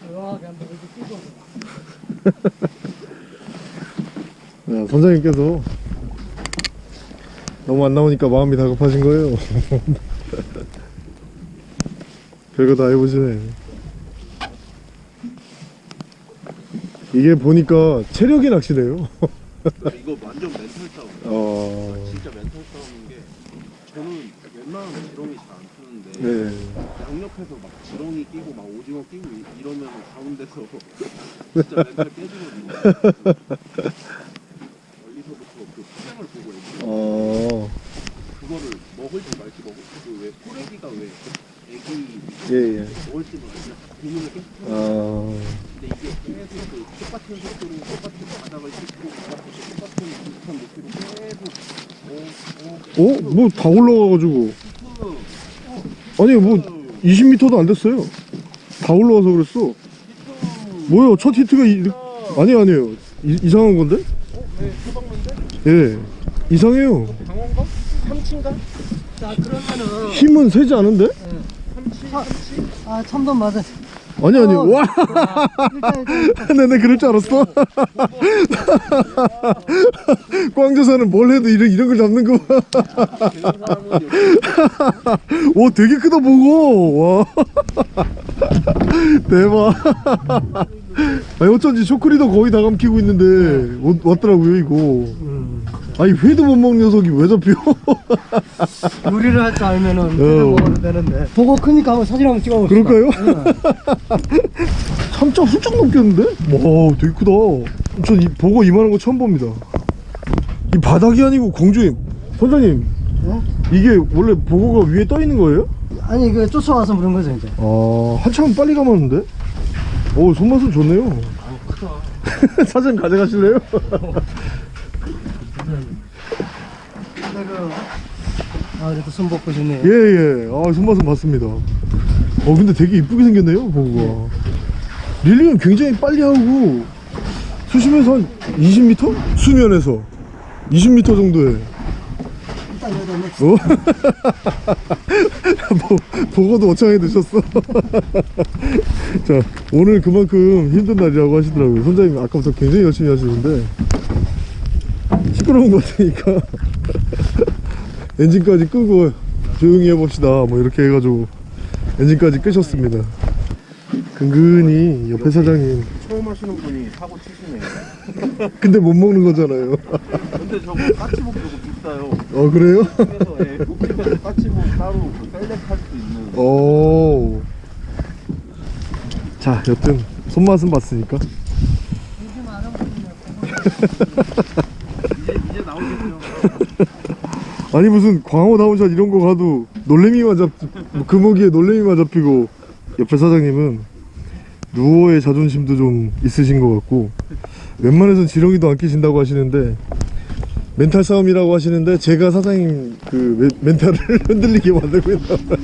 [SPEAKER 3] 조용하게 한번 이렇게
[SPEAKER 1] 선장님께서 너무 안 나오니까 마음이 다급하신 거예요. 별거 다 해보시네. 이게 보니까 체력이 낚시래요.
[SPEAKER 2] 이거 완전 멘탈 싸움.
[SPEAKER 1] 어.
[SPEAKER 2] 진짜 멘탈 싸움인 게 저는 웬만하면 지렁이 잘 안 트는데
[SPEAKER 1] 네.
[SPEAKER 2] 양옆에서 막 지렁이 끼고 막 오징어 끼고 이- 이러면 가운데서 진짜 멘탈 깨지거든요. 멀리서부터 그 포장을 보고 애기
[SPEAKER 1] 어.
[SPEAKER 2] 그거를 먹을지 말지 먹을 그왜 소래기가 왜 애기
[SPEAKER 1] 예, 예.
[SPEAKER 2] 먹을지 모르겠냐 고민을 계속 하는
[SPEAKER 1] 아.
[SPEAKER 2] 근데 이게 계속 그 똑같은 속도로 똑같은 바닥을 찍고 똑같은 비슷한 높이로 계속 어, 어,
[SPEAKER 1] 어? 뭐다 올라가가지고.
[SPEAKER 2] 히트,
[SPEAKER 1] 아니 뭐 20m도 안 됐어요. 다 올라와서 그랬어. 뭐요? 첫 히트가 이, 아니 아니에요. 이, 이상한 건데?
[SPEAKER 2] 어? 왜 소방관데?
[SPEAKER 1] 예. 이상해요.
[SPEAKER 2] 강원가? 삼치인가?
[SPEAKER 3] 자 그러면은
[SPEAKER 1] 힘은 세지 않은데?
[SPEAKER 2] 삼치? 삼치?
[SPEAKER 3] 아 참돔 맞아
[SPEAKER 1] 아니 아니.
[SPEAKER 3] 어.
[SPEAKER 1] 와. 네네 그럴 줄 알았어. 광저사는 뭘 해도 이런 이런 걸 잡는 거. 봐.
[SPEAKER 2] 되는 사람은 여기
[SPEAKER 1] 오 되게 크다 보고. 와. 대박. 아니 어쩐지 초크리도 거의 다 감기고 있는데 오- 왔더라고요 이거. 아니 회도 못 먹는 녀석이 왜 잡혀?
[SPEAKER 3] 요리를 할 줄 알면은
[SPEAKER 1] 어.
[SPEAKER 3] 회를 먹어도 되는데 보고 크니까 한번 사진 한번 찍어봅시다
[SPEAKER 1] 그럴까요? 3점 훌쩍 넘겼는데? 와 되게 크다 전 이, 보고 이만한 거 처음 봅니다 이 바닥이 아니고 공중에 선장님
[SPEAKER 3] 어?
[SPEAKER 1] 이게 원래 보고가 위에 떠 있는 거예요?
[SPEAKER 3] 아니 그 쫓아와서 그런 거죠 이제
[SPEAKER 1] 아 한참 빨리 감았는데? 오 손맛은 좋네요 사진 가져가실래요?
[SPEAKER 3] 그 아, 그래도 손복고 좋네요.
[SPEAKER 1] 예 예 아 손맛은 봤습니다 어 근데 되게 이쁘게 생겼네요 보고가 릴링은 굉장히 빨리 하고 수심에서 한 20m? 수면에서 20m 정도에 어? 보, 보고도 어창에 드셨어. 자, 오늘 그만큼 힘든 날이라고 하시더라고요. 선장님 아까부터 굉장히 열심히 하시는데 시끄러운 것 같으니까 엔진까지 끄고 조용히 해봅시다. 뭐 이렇게 해가지고 엔진까지 끄셨습니다. 근근히 옆에 사장님
[SPEAKER 2] 처음 하시는 분이 사고 치시네요.
[SPEAKER 1] 근데 못 먹는 거잖아요.
[SPEAKER 2] 근데 저거 까치복 저거 비싸요.
[SPEAKER 1] 어 그래요?
[SPEAKER 2] 그래서 예, 복국집에서 까치복 따로 그 select 할 수 있는.
[SPEAKER 1] 오. 자, 여튼 손맛은 봤으니까.
[SPEAKER 2] 이제 나오겠죠.
[SPEAKER 1] 아니 무슨 광어 down shot 이런 거 가도 놀래미만 잡뭐 금어기에 놀래미만 잡히고 옆에 사장님은 누어의 자존심도 좀 있으신 것 같고 웬만해선 지렁이도 안 끼신다고 하시는데 멘탈 싸움이라고 하시는데 제가 사장님 그 멘- 멘탈을 흔들리게 만들고 있나 봐요.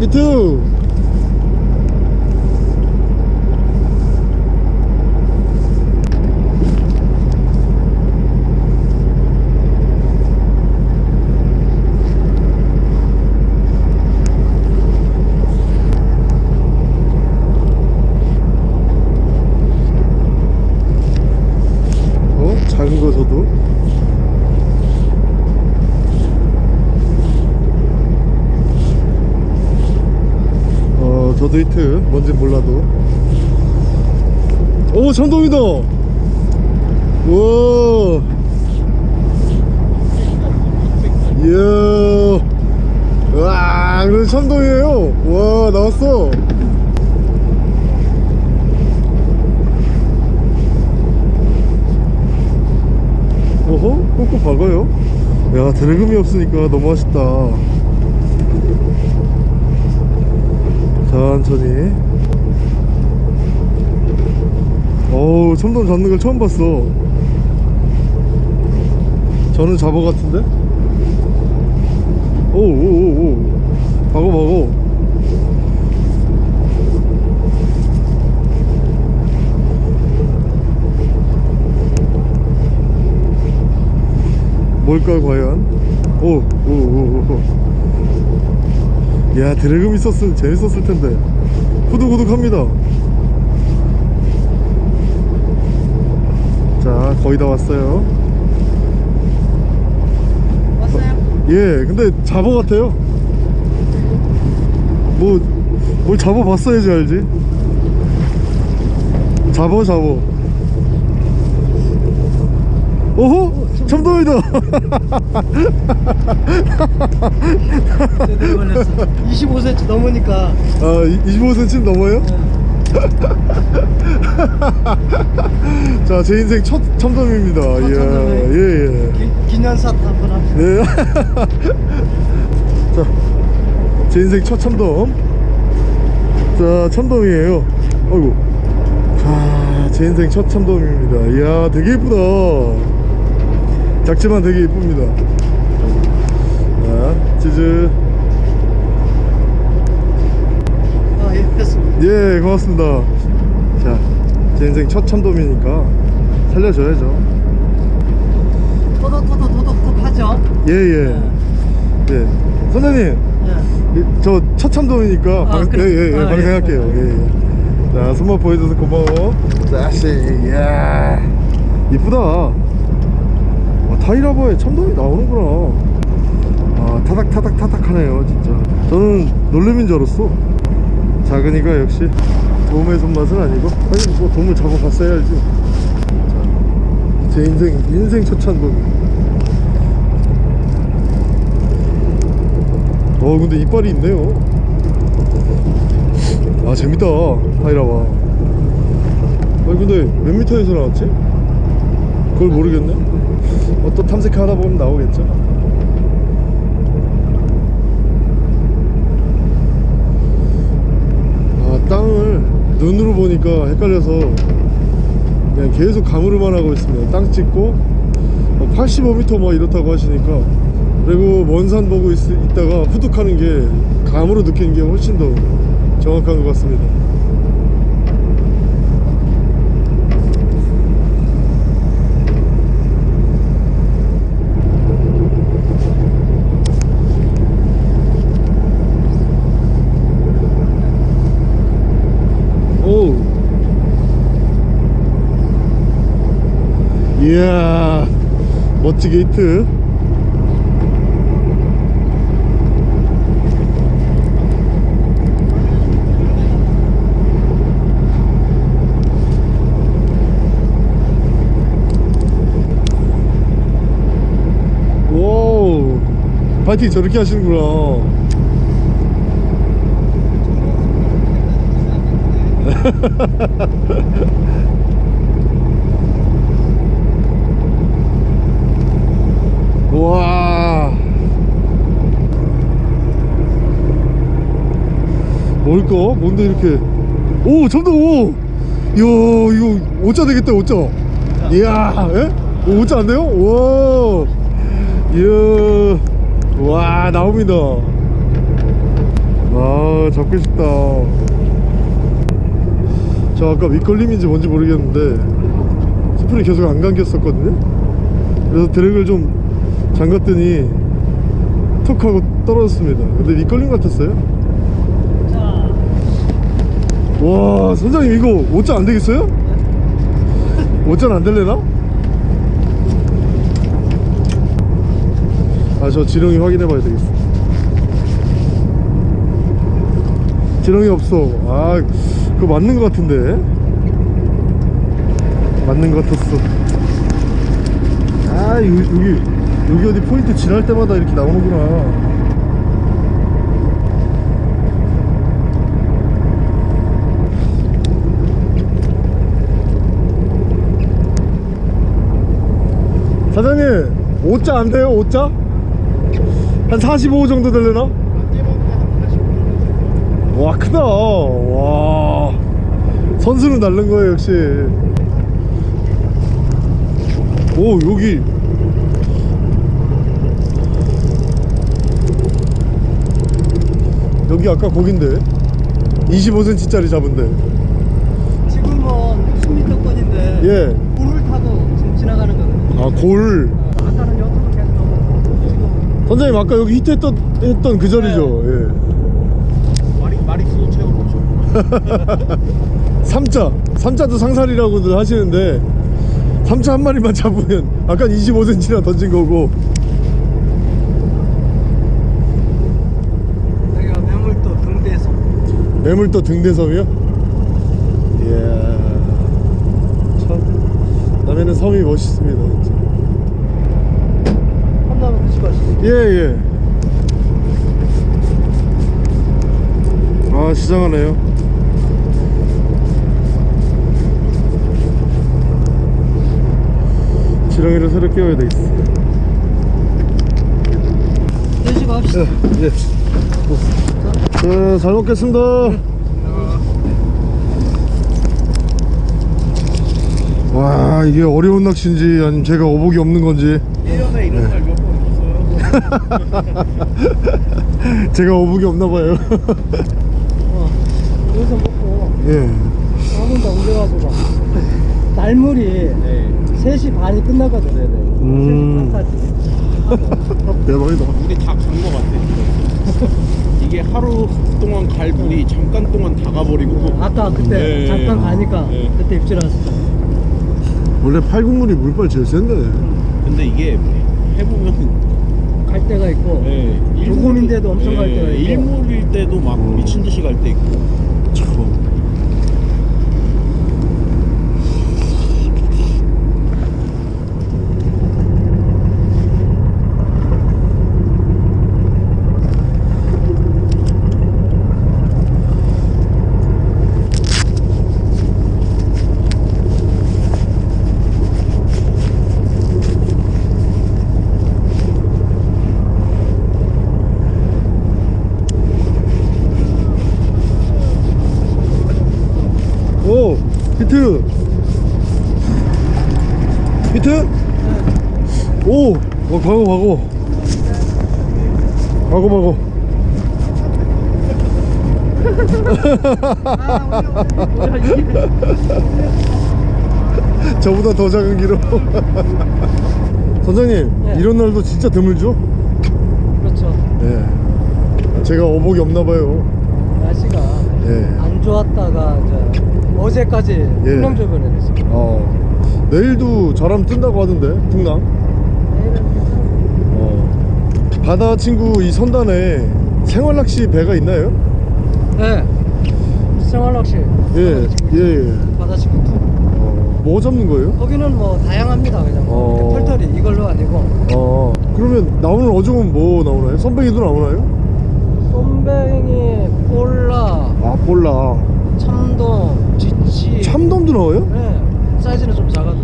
[SPEAKER 1] 히트! 어? 작은 거 저도? 어 저도 히트 뭔지 몰라도 오 천동이다 우와 이야 와 그래 천동이에요 와 나왔어 오호 꾹꾹 박아요? 야 드래금이 없으니까 너무 아쉽다. 천천히. 어우 첨돔 잡는 걸 처음 봤어. 저는 잡어 같은데? 오오오오. 박어 박어 뭘까 과연? 오오 오 오 야 드래금 있었으면 재밌었을 텐데. 후두구둑합니다. 자 거의 다 왔어요.
[SPEAKER 3] 왔어요?
[SPEAKER 1] 예 근데 잡어 같아요. 뭐 뭘 잡어 봤어야지 알지? 잡어 잡어. 오호
[SPEAKER 3] 걸렸어 25cm 넘으니까
[SPEAKER 1] 아 25cm 넘어요? 자제 인생 첫 참돔입니다 이야
[SPEAKER 3] 참돔이에요?
[SPEAKER 1] 예예
[SPEAKER 3] 기, 기념샷 한번 합시다
[SPEAKER 1] 네. 자, 제 인생 첫 참돔. 자, 참돔이에요. 어이구. 자, 제 인생 첫 참돔입니다. 이야, 되게 이쁘다. 작지만 되게 이쁩니다. 자, 치즈.
[SPEAKER 3] 아예 됐습니다
[SPEAKER 1] 예, 고맙습니다. 자, 제 인생 첫 참돔이니까 살려줘야죠.
[SPEAKER 3] 토독토독토독토독 하죠
[SPEAKER 1] 예, 예. 예. 선생님.
[SPEAKER 3] 예.
[SPEAKER 1] 저 첫 참돔이니까
[SPEAKER 3] 아,
[SPEAKER 1] 방,
[SPEAKER 3] 그래?
[SPEAKER 1] 예, 예, 예,
[SPEAKER 3] 아,
[SPEAKER 1] 방생할게요.
[SPEAKER 3] 예.
[SPEAKER 1] 예, 예. 자, 손맛 보여줘서 고마워. 자씨, 이야, 이쁘다. 와, 타이라버에 참돔이 나오는구나. 아, 타닥 타닥 타닥 하네요, 진짜. 저는 놀래미인 줄 알았어. 작으니까 역시 도움의 손맛은 아니고, 아니 뭐 도움을 잡아봤어야지. 자, 제 인생 인생 첫 참돔. 어 근데 이빨이 있네요 아 재밌다 타이라와 아니 근데 몇 미터에서 나왔지? 그걸 모르겠네 어, 또 탐색하다 보면 나오겠죠. 아 땅을 눈으로 보니까 헷갈려서 그냥 계속 감으로만 하고 있습니다. 땅 찍고 85m 뭐 이렇다고 하시니까 그리고 먼 산 보고 있, 있다가 후둑하는 게 감으로 느끼는 게 훨씬 더 정확한 것 같습니다 오. 이야 멋지게 히트. 오 파이팅 저렇게 하시는구나 와 뭘까? 뭔데 이렇게? 오 점점 오! 이야 이거 오자 되겠다 오자. 이야 예? 오, 오자 안 돼요? 와. 이야. 와 나옵니다. 아 잡고 싶다. 저 아까 밑걸림인지 뭔지 모르겠는데 스프링 계속 안 감겼었거든요. 그래서 드랙을 좀 잠갔더니 톡 하고 떨어졌습니다. 근데 밑걸림 같았어요 와 선장님 이거 5자 안 되겠어요? 5자는 안 될래나? 아 저 지렁이 확인해 봐야 되겠어. 지렁이 없어. 아 그거 맞는 것 같은데? 맞는 것 같았어. 아 여기 여기 어디 포인트 지날 때마다 이렇게 나오는구나 사장님 5자 안 돼요? 5자? 한 45 정도 되려나? 와 크다. 와. 선수는 다른 거예요 역시. 오 여기. 여기 아까 거긴데? 25cm 짜리 잡은데.
[SPEAKER 3] 지금은 60m권인데.
[SPEAKER 1] 예.
[SPEAKER 3] 물을 타고 지금 지나가는 거거든요.
[SPEAKER 1] 아골.
[SPEAKER 3] 지금.
[SPEAKER 1] 선장님 아까 여기 히트 했던 했던 그 자리죠? 예.
[SPEAKER 2] 마리 마리수 채워보죠.
[SPEAKER 1] 3자. 3자도 상살이라고들 하시는데 3자 한 마리만 잡으면 아까 25cm나 던진 거고.
[SPEAKER 3] 여기가 매물도 등대에서
[SPEAKER 1] 매물도 등대섬이요? 이야. 참 남해는 섬이 멋있습니다 진짜
[SPEAKER 3] 한다면
[SPEAKER 1] 예 예 아 시장하네요 지렁이를 새로 끼워야 되겠어
[SPEAKER 3] 드시고 합시다.
[SPEAKER 1] 예, 예. 네, 잘 먹겠습니다. 와, 이게 어려운 낚시인지 아니면 제가 어복이 없는 건지
[SPEAKER 2] 1년에 이런 날 몇 번 없어요.
[SPEAKER 1] 제가 어복이 없나 봐요.
[SPEAKER 3] 어, 여기서 먹고
[SPEAKER 1] 예.
[SPEAKER 3] 한번 더 옮겨가지고 날물이
[SPEAKER 2] 네.
[SPEAKER 3] 3시 반이 끝나거든.
[SPEAKER 1] 음.
[SPEAKER 3] 3시 반까지.
[SPEAKER 1] 대박이다.
[SPEAKER 2] 물이 다간거 같아. 이게 하루 동안 갈 물이 잠깐 동안 다 가버리고.
[SPEAKER 3] 아까 그때
[SPEAKER 2] 네.
[SPEAKER 3] 잠깐 가니까
[SPEAKER 2] 네.
[SPEAKER 3] 그때 입질했었잖아.
[SPEAKER 1] 원래 팔국물이 물빨 제일 센데.
[SPEAKER 2] 근데 이게 해보면
[SPEAKER 3] 갈 때가 있고
[SPEAKER 2] 네,
[SPEAKER 3] 조금인데도 엄청 갈 때가 있고.
[SPEAKER 2] 일몰일 때도 막
[SPEAKER 1] 음.
[SPEAKER 2] 미친 듯이 갈 때 있고.
[SPEAKER 1] 기록 선장님
[SPEAKER 3] 네.
[SPEAKER 1] 이런 날도 진짜 드물죠?
[SPEAKER 3] 그렇죠.
[SPEAKER 1] 네 제가 어복이 없나봐요
[SPEAKER 3] 날씨가
[SPEAKER 1] 예.
[SPEAKER 3] 안 좋았다가 이제 어제까지
[SPEAKER 1] 예.
[SPEAKER 3] 풍랑조변을 했습니다.
[SPEAKER 1] 어 내일도 저람 뜬다고 하던데 풍랑
[SPEAKER 3] 내일은
[SPEAKER 1] 어 바다 친구 이 선단에 생활낚시 배가 있나요?
[SPEAKER 3] 네. 생활낚시.
[SPEAKER 1] 예 예 예, 예. 어, 뭐 잡는 거예요?
[SPEAKER 3] 거기는 뭐 다양합니다. 그냥 뭐
[SPEAKER 1] 어.
[SPEAKER 3] 털털이 이걸로 아니고
[SPEAKER 1] 어 그러면 나오는 어종은 뭐 나오나요? 선배기도 나오나요?
[SPEAKER 3] 쏨뱅이, 볼라,
[SPEAKER 1] 아 볼라
[SPEAKER 3] 참돔, 쥐치.
[SPEAKER 1] 참돔도 나와요?
[SPEAKER 3] 네. 사이즈는 좀 작아도.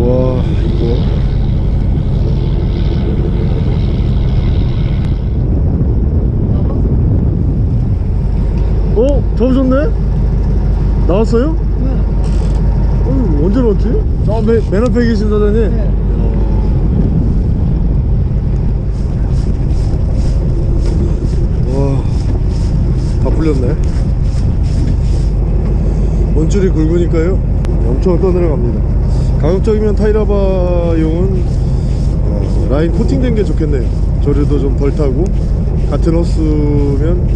[SPEAKER 1] 와 이거 어? 잡으셨네? 나왔어요?
[SPEAKER 3] 네.
[SPEAKER 1] 어, 언제 나왔지? 저 맨, 맨 앞에 계신 사장님
[SPEAKER 3] 네.
[SPEAKER 1] 와, 다 풀렸네. 원줄이 굵으니까요. 엄청 떠내려갑니다. 가급적이면 타이라바용은 어, 라인 코팅된 게 좋겠네요. 조류도 좀 덜 타고 같은 호스면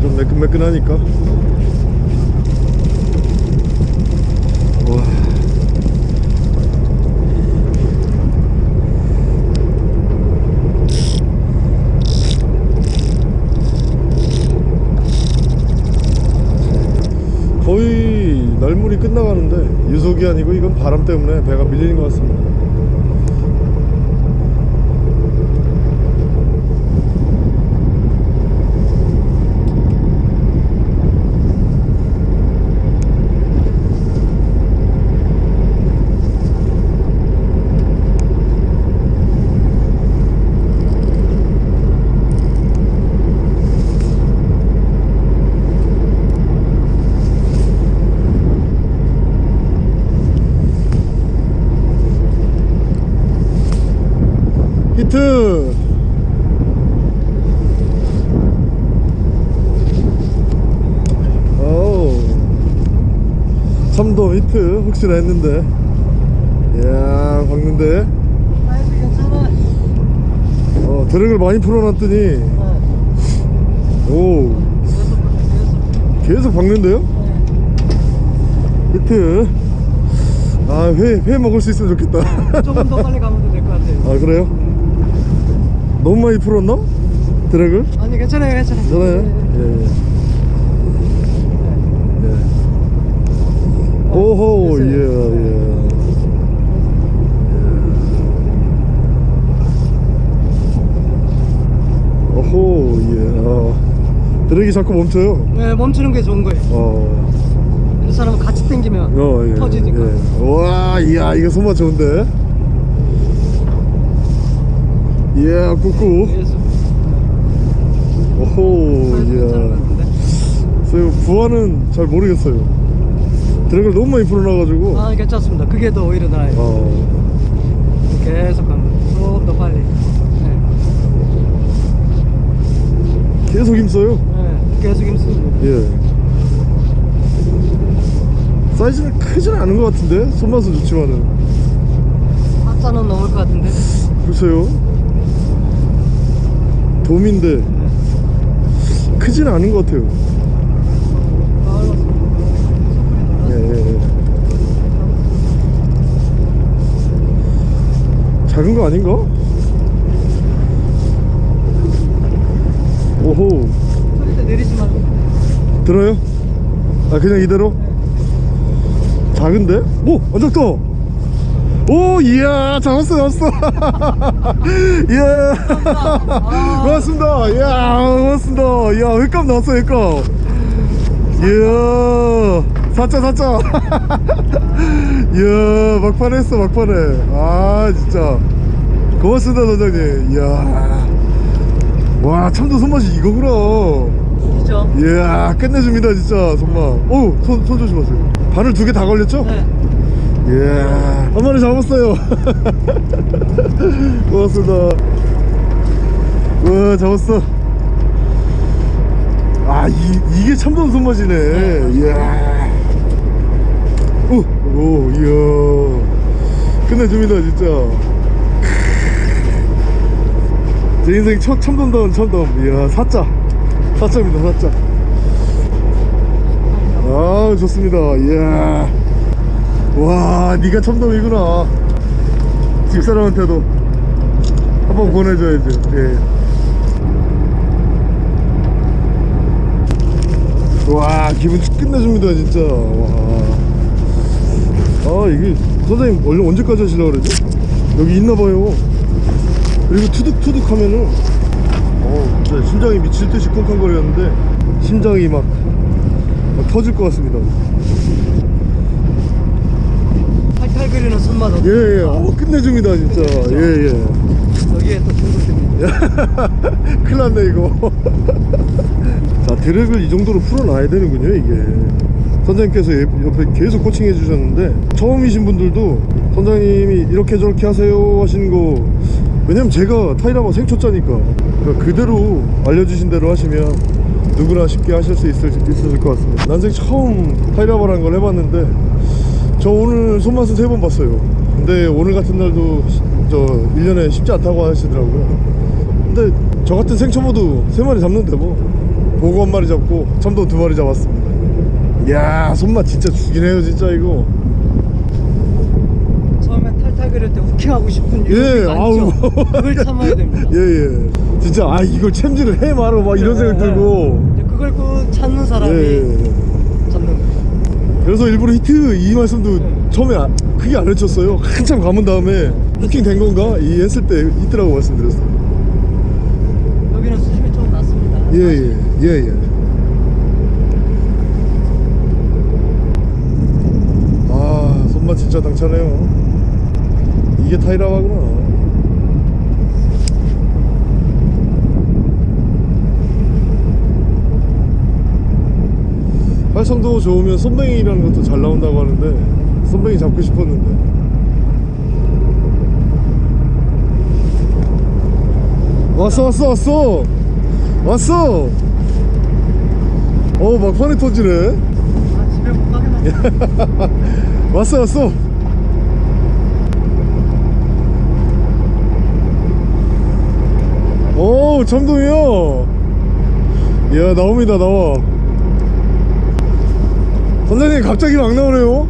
[SPEAKER 1] 좀 매끈매끈하니까. 와. 거의 날물이 끝나가는데 유속이 아니고 이건 바람 때문에 배가 밀리는 것 같습니다. 히트! 어우 참돔 히트 혹시나 했는데 이야 박는데. 어 drag을 많이 풀어놨더니
[SPEAKER 3] 네.
[SPEAKER 1] 오
[SPEAKER 3] 계속,
[SPEAKER 1] 박는데요?
[SPEAKER 3] 네.
[SPEAKER 1] 히트 아회 회 먹을 수 있으면 좋겠다
[SPEAKER 3] 조금 더 빨리 가면 될 것 같아요.
[SPEAKER 1] 아 그래요? 너무 많이 풀었나? 드랙을?
[SPEAKER 3] 아니 괜찮아요, 괜찮아요.
[SPEAKER 1] 괜찮아요?
[SPEAKER 3] 네,
[SPEAKER 1] 예. 예. 오호 예
[SPEAKER 3] 됐어요.
[SPEAKER 1] 예. 예. 오호 예. 아, 드랙이 자꾸 멈춰요.
[SPEAKER 3] 네, 멈추는 게 좋은 거예요.
[SPEAKER 1] 어.
[SPEAKER 3] 이 사람은 같이 당기면
[SPEAKER 1] 어 예.
[SPEAKER 3] 터지니까.
[SPEAKER 1] 예. 와 이야 이거 손맛 좋은데. 예 꾹꾹.
[SPEAKER 3] 그래서
[SPEAKER 1] 오호 예. 그래서 부하는 잘 모르겠어요. 드랙을 너무 많이 풀어놔가지고.
[SPEAKER 3] 아 괜찮습니다. 그게 더 오히려 나아요.
[SPEAKER 1] 어.
[SPEAKER 3] 계속 가면 조금 더 빨리. 네.
[SPEAKER 1] 계속 힘써요.
[SPEAKER 3] 네, 계속 힘씁니다.
[SPEAKER 1] 예. 사이즈는 크진 않은 것 같은데 손맛은 좋지만은
[SPEAKER 3] 박자는 넘을 것 같은데.
[SPEAKER 1] 글쎄요. 돔인데 크진 않은 것 같아요. 예, 예, 예. 작은 거 아닌가? 오호. 들어요? 아 그냥 이대로? 작은데? 오! 완전 떠! 오 이야 잡았어 잡았어. 이야. 고맙습니다. 이야 고맙습니다. 이야 횟감 나왔어 횟감 이야 사자 사자 이야 막판에 했어 막판에. 아 진짜. 고맙습니다 선장님. 이야. 와 참도 손맛이 이거구나. 이야 끝내줍니다 진짜 손만 오손 손 조심하세요. 바늘 두 개 다 걸렸죠?
[SPEAKER 3] 네.
[SPEAKER 1] 이야 한 마리 잡았어요. 고맙습니다. 와 잡았어. 아 이, 이게 참돔 손맛이네. 이야. 오, 오 이야. 끝내줍니다 진짜. 제 인생 첫 참돔다운 참돔 이야 사자. 사자입니다 사자. 아 좋습니다. 이야 와 네가 참돔이구나 집사람한테도 한번 보내줘야지 예. 와 기분 끝내줍니다 진짜 와. 아 이게 선생님 원래 언제까지 하시려고 그러죠? 여기 있나봐요 그리고 투둑투둑 하면은 어 진짜 심장이 미칠 듯이 쿵쾅거리는데 심장이 막, 막 터질 것 같습니다
[SPEAKER 3] 그리는 손맛 없
[SPEAKER 1] 예예. 어, 끝내줍니다 진짜. 예예.
[SPEAKER 3] 여기에 또 중독됩니다.
[SPEAKER 1] 큰일 났네 이거. 자 드랙을 이 정도로 풀어놔야 되는군요 이게. 선장님께서 옆- 옆에 계속 코칭해 주셨는데 처음이신 분들도 선장님이 이렇게 저렇게 하세요 하시는 거 왜냐면 제가 타이라바 생초짜니까. 그러니까 그대로 알려주신 대로 하시면 누구나 쉽게 하실 수 있을, 있을 것 같습니다. 난생 처음 타이라바라는 걸 해봤는데 저 오늘 손맛은 세 번 봤어요 근데 오늘 같은 날도 시- 저 1년에 쉽지 않다고 하시더라고요 근데 저 같은 생초보도 세 마리 잡는데 뭐 보고 한 마리 잡고 참돔 두 마리 잡았습니다 이야 손맛 진짜 죽이네요 진짜 이거
[SPEAKER 3] 처음에 탈탈 그릴 때 후킹하고 싶은
[SPEAKER 1] 예. 아우.
[SPEAKER 3] 그걸 참아야 됩니다.
[SPEAKER 1] 예예 진짜 아 이걸 챔질을 해 말어 막 이런 생각
[SPEAKER 3] 예, 예.
[SPEAKER 1] 들고
[SPEAKER 3] 그걸 꼭 찾는 사람이
[SPEAKER 1] 예
[SPEAKER 3] 잡는 거예요.
[SPEAKER 1] 그래서 일부러 히트 이 말씀도 처음에 아- 크게 안 외쳤어요. 한참 감은 다음에 부킹 된 건가? 이 했을 때 있더라고 말씀드렸어요.
[SPEAKER 3] 여기는 수심이 좀 낮습니다.
[SPEAKER 1] 예예 예예. 아 손맛 진짜 당차네요. 이게 타이라바구나 활성도 좋으면 손뱅이라는 것도 잘 나온다고 하는데 손뱅이 잡고 싶었는데. 왔어 왔어 왔어! 왔어! 어 막판에 터지네.
[SPEAKER 3] 아, 집에 못 가게 나
[SPEAKER 1] 왔어 왔어! 오 참돔이야 이야 나옵니다 나와 선장님 갑자기 막 나오네요.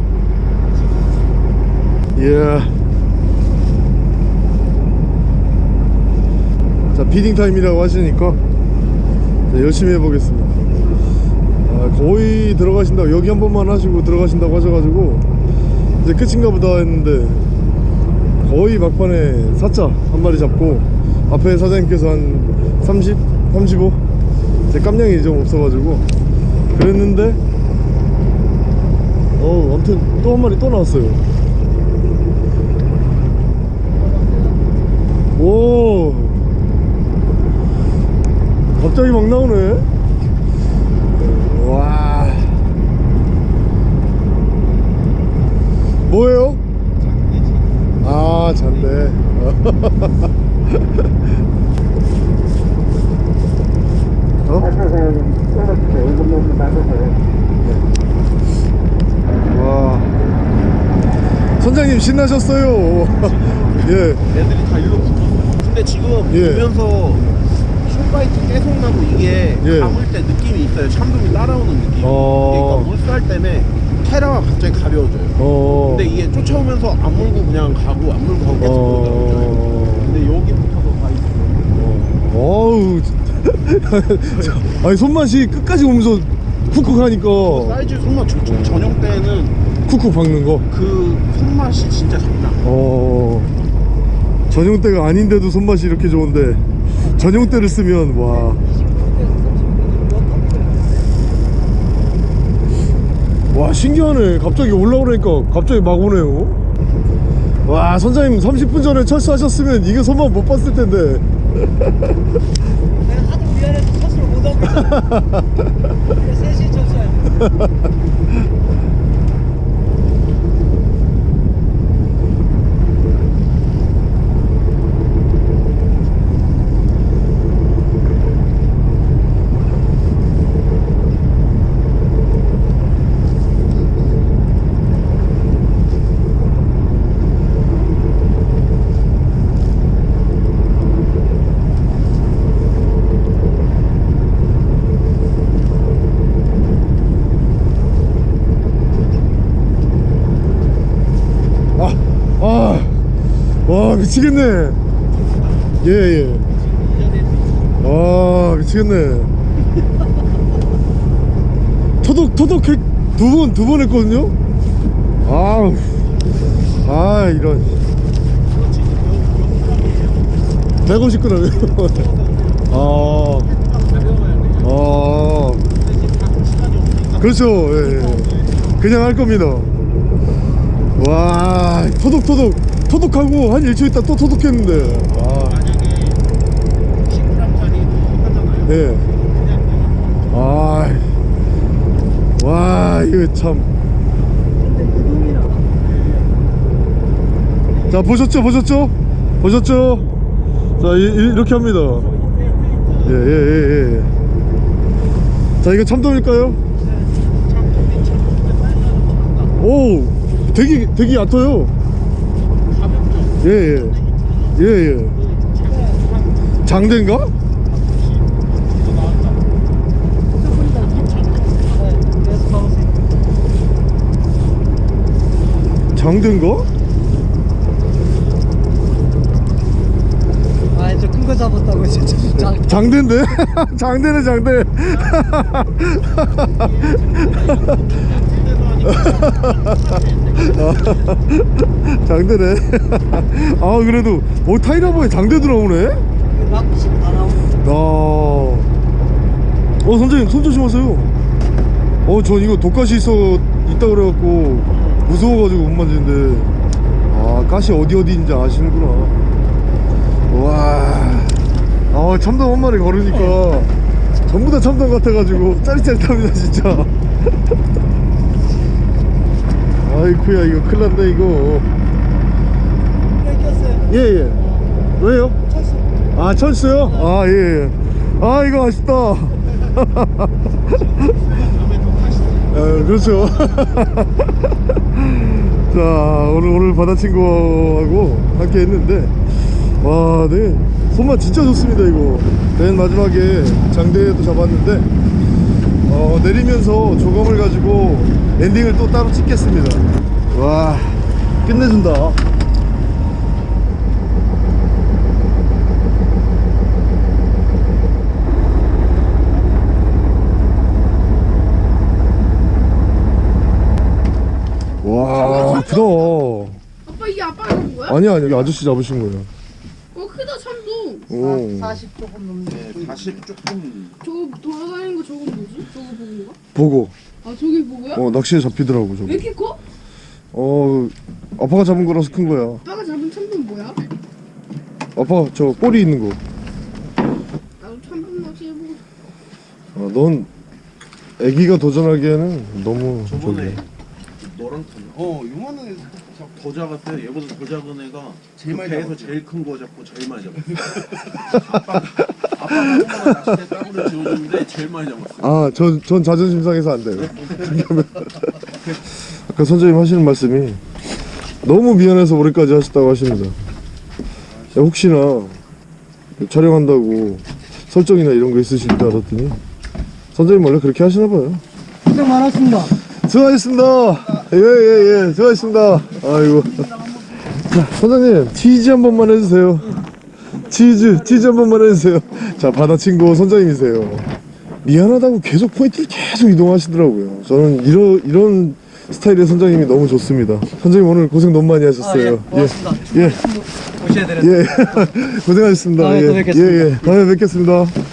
[SPEAKER 1] 이야. 자 비딩 타임이라고 하시니까 자, 열심히 해보겠습니다. 아, 거의 들어가신다고 여기 한 번만 하시고 들어가신다고 하셔가지고 이제 끝인가 보다 했는데 거의 막판에 사자 한 마리 잡고 앞에 사장님께서 한 30, 35 제 깜냥이 좀 없어가지고 그랬는데 어 아무튼 또 한 마리 또 나왔어요. 오. 갑자기 막 나오네 와 뭐예요? 아 잔데 어? 와 신나셨어요 예
[SPEAKER 2] 애들이 다 일로 붙었어. 근데 지금
[SPEAKER 1] 예.
[SPEAKER 2] 보면서 숏바이트 계속 나고 이게
[SPEAKER 1] 예.
[SPEAKER 2] 감을 때 느낌이 있어요. 참돔이 따라오는 느낌.
[SPEAKER 1] 어.
[SPEAKER 2] 그러니까 물살 때문에 테라가 갑자기 가벼워져요.
[SPEAKER 1] 어.
[SPEAKER 2] 근데 이게 쫓아오면서 안 물고 그냥 가고 안 물고 가고 계속.
[SPEAKER 1] 어.
[SPEAKER 2] 근데 여기부터도 다 있어.
[SPEAKER 1] 어우 저- 아니 손맛이 끝까지 오면서 쿡쿡 하니까
[SPEAKER 2] 사이즈 손맛 좋죠. 전용 때는
[SPEAKER 1] 쿡쿡 박는 거
[SPEAKER 2] 그 손맛이 진짜 장난.
[SPEAKER 1] 어. 전용 때가 아닌데도 손맛이 이렇게 좋은데 전용 때를 쓰면 와. 와 신기하네 갑자기 올라오니까 갑자기 막 오네요 와 선장님 30분 전에 철수하셨으면 이게 손맛 못 봤을 텐데
[SPEAKER 3] 내가 하도 미안해서 스스로 못 무덤이잖아. 셋이 쳤어요.
[SPEAKER 1] 아, 아, 와 미치겠네. 예 예. 와 미치겠네. 토독 토독 두번 두 번 했거든요. 아우, 아 이런. 150g이요. 아, 아, 그렇죠. 예, 예. 그냥 할 겁니다. 와 토독 토독 토독하고 한 일초 있다 또 토독했는데. 아, 예. 아, 와 이거 참. 자 보셨죠? 보셨죠? 보셨죠? 자 이, 이- 이렇게 합니다. 예예예 예, 예. 자 이거 참돔일까요? 오 되게 되게 얕아요 예 예. 예 예. 장대인가?
[SPEAKER 3] 그래서 가보세요.
[SPEAKER 1] 장대인가?
[SPEAKER 3] 아, 저 큰 거 잡았다고 진짜. 장,
[SPEAKER 1] 장대인데? 장대네 장대 장대네. 아 그래도 오 타이라보에 장대도 나오네?
[SPEAKER 3] 낚시 다 나오고.
[SPEAKER 1] 아. 어 선생님 손 조심하세요. 어전 이거 독가시 있어 있다 그래갖고 무서워가지고 못 만지는데. 아 가시 어디 어디인지 아시는구나. 와아 참돔 한 마리 걸으니까 전부 다 참돔 같아가지고 짜릿짜릿합니다 진짜 아이쿠야 이거 큰일 났네 이거. 예예 왜요?
[SPEAKER 3] 쳤어.
[SPEAKER 1] 아 천수요? 아 예. 예. 아 이거 아쉽다. 에, 그렇죠. 자 오늘 오늘 바다 친구하고 함께 했는데 와, 네 손맛 진짜 좋습니다 이거. 맨 마지막에 장대도 잡았는데 어, 내리면서 조감을 가지고 엔딩을 또 따로 찍겠습니다. 와 끝내준다. 와 크다.
[SPEAKER 5] 아빠 이게 아빠가 잡은 거야?
[SPEAKER 1] 아니야 아니야 아저씨 잡으신 거예요.
[SPEAKER 5] 어 크다 참돔
[SPEAKER 1] 오.
[SPEAKER 3] 40 조금 넘는.
[SPEAKER 2] 네, 40 조금
[SPEAKER 5] 저거 돌아다니는 거 저건 뭐지? 저거 보고가?
[SPEAKER 1] 보고
[SPEAKER 5] 아 저게 보고야?
[SPEAKER 1] 어 낚시에 잡히더라고
[SPEAKER 5] 왜
[SPEAKER 1] 저거.
[SPEAKER 5] 이렇게 커?
[SPEAKER 1] 어 아빠가 잡은 거라서 큰 거야.
[SPEAKER 5] 아빠가 잡은 참돔 뭐야?
[SPEAKER 1] 아빠 저 꼬리 있는 거.
[SPEAKER 5] 나도 참돔 낚시 해보고 싶어
[SPEAKER 1] 어, 넌 애기가 도전하기에는 너무
[SPEAKER 2] 저번에
[SPEAKER 1] 저기.
[SPEAKER 2] 너랑 탔나? 어 요만한 애더 작았어요 얘보다 더 작은 애가 제일 많이 배에서 제일 큰 거 잡고 제일 많이 잡았어요 아빠가 아빠가 낚싯대 따구를 지워줬는데 제일 많이 잡았어요
[SPEAKER 1] 아전 전 자존심 상해서 안 돼요. 아까 선생님 하시는 말씀이 너무 미안해서 올해까지 하셨다고 하십니다. 야, 혹시나 촬영한다고 설정이나 이런 거 있으실 줄 알았더니 선생님 원래 그렇게 하시나 봐요.
[SPEAKER 3] 고생 많았습니다.
[SPEAKER 1] 수고하셨습니다. 예예예 예, 수고하셨습니다. 아이고. 자 선생님 치즈 한 번만 해주세요. 치즈 치즈 한 번만 해주세요. 자 바다 친구 선장님이세요. 미안하다고 계속 포인트를 계속 이동하시더라고요. 저는 이런 이런 스타일의 선장님이 너무 좋습니다. 선장님 오늘 고생 너무 많이 하셨어요.
[SPEAKER 3] 아, 예, 고맙습니다.
[SPEAKER 1] 예.
[SPEAKER 3] 모셔야 되는데.
[SPEAKER 1] 예. 고생하셨습니다.
[SPEAKER 3] 다음에
[SPEAKER 1] 예.
[SPEAKER 3] 또 뵙겠습니다.
[SPEAKER 1] 예, 예. 다음에 뵙겠습니다.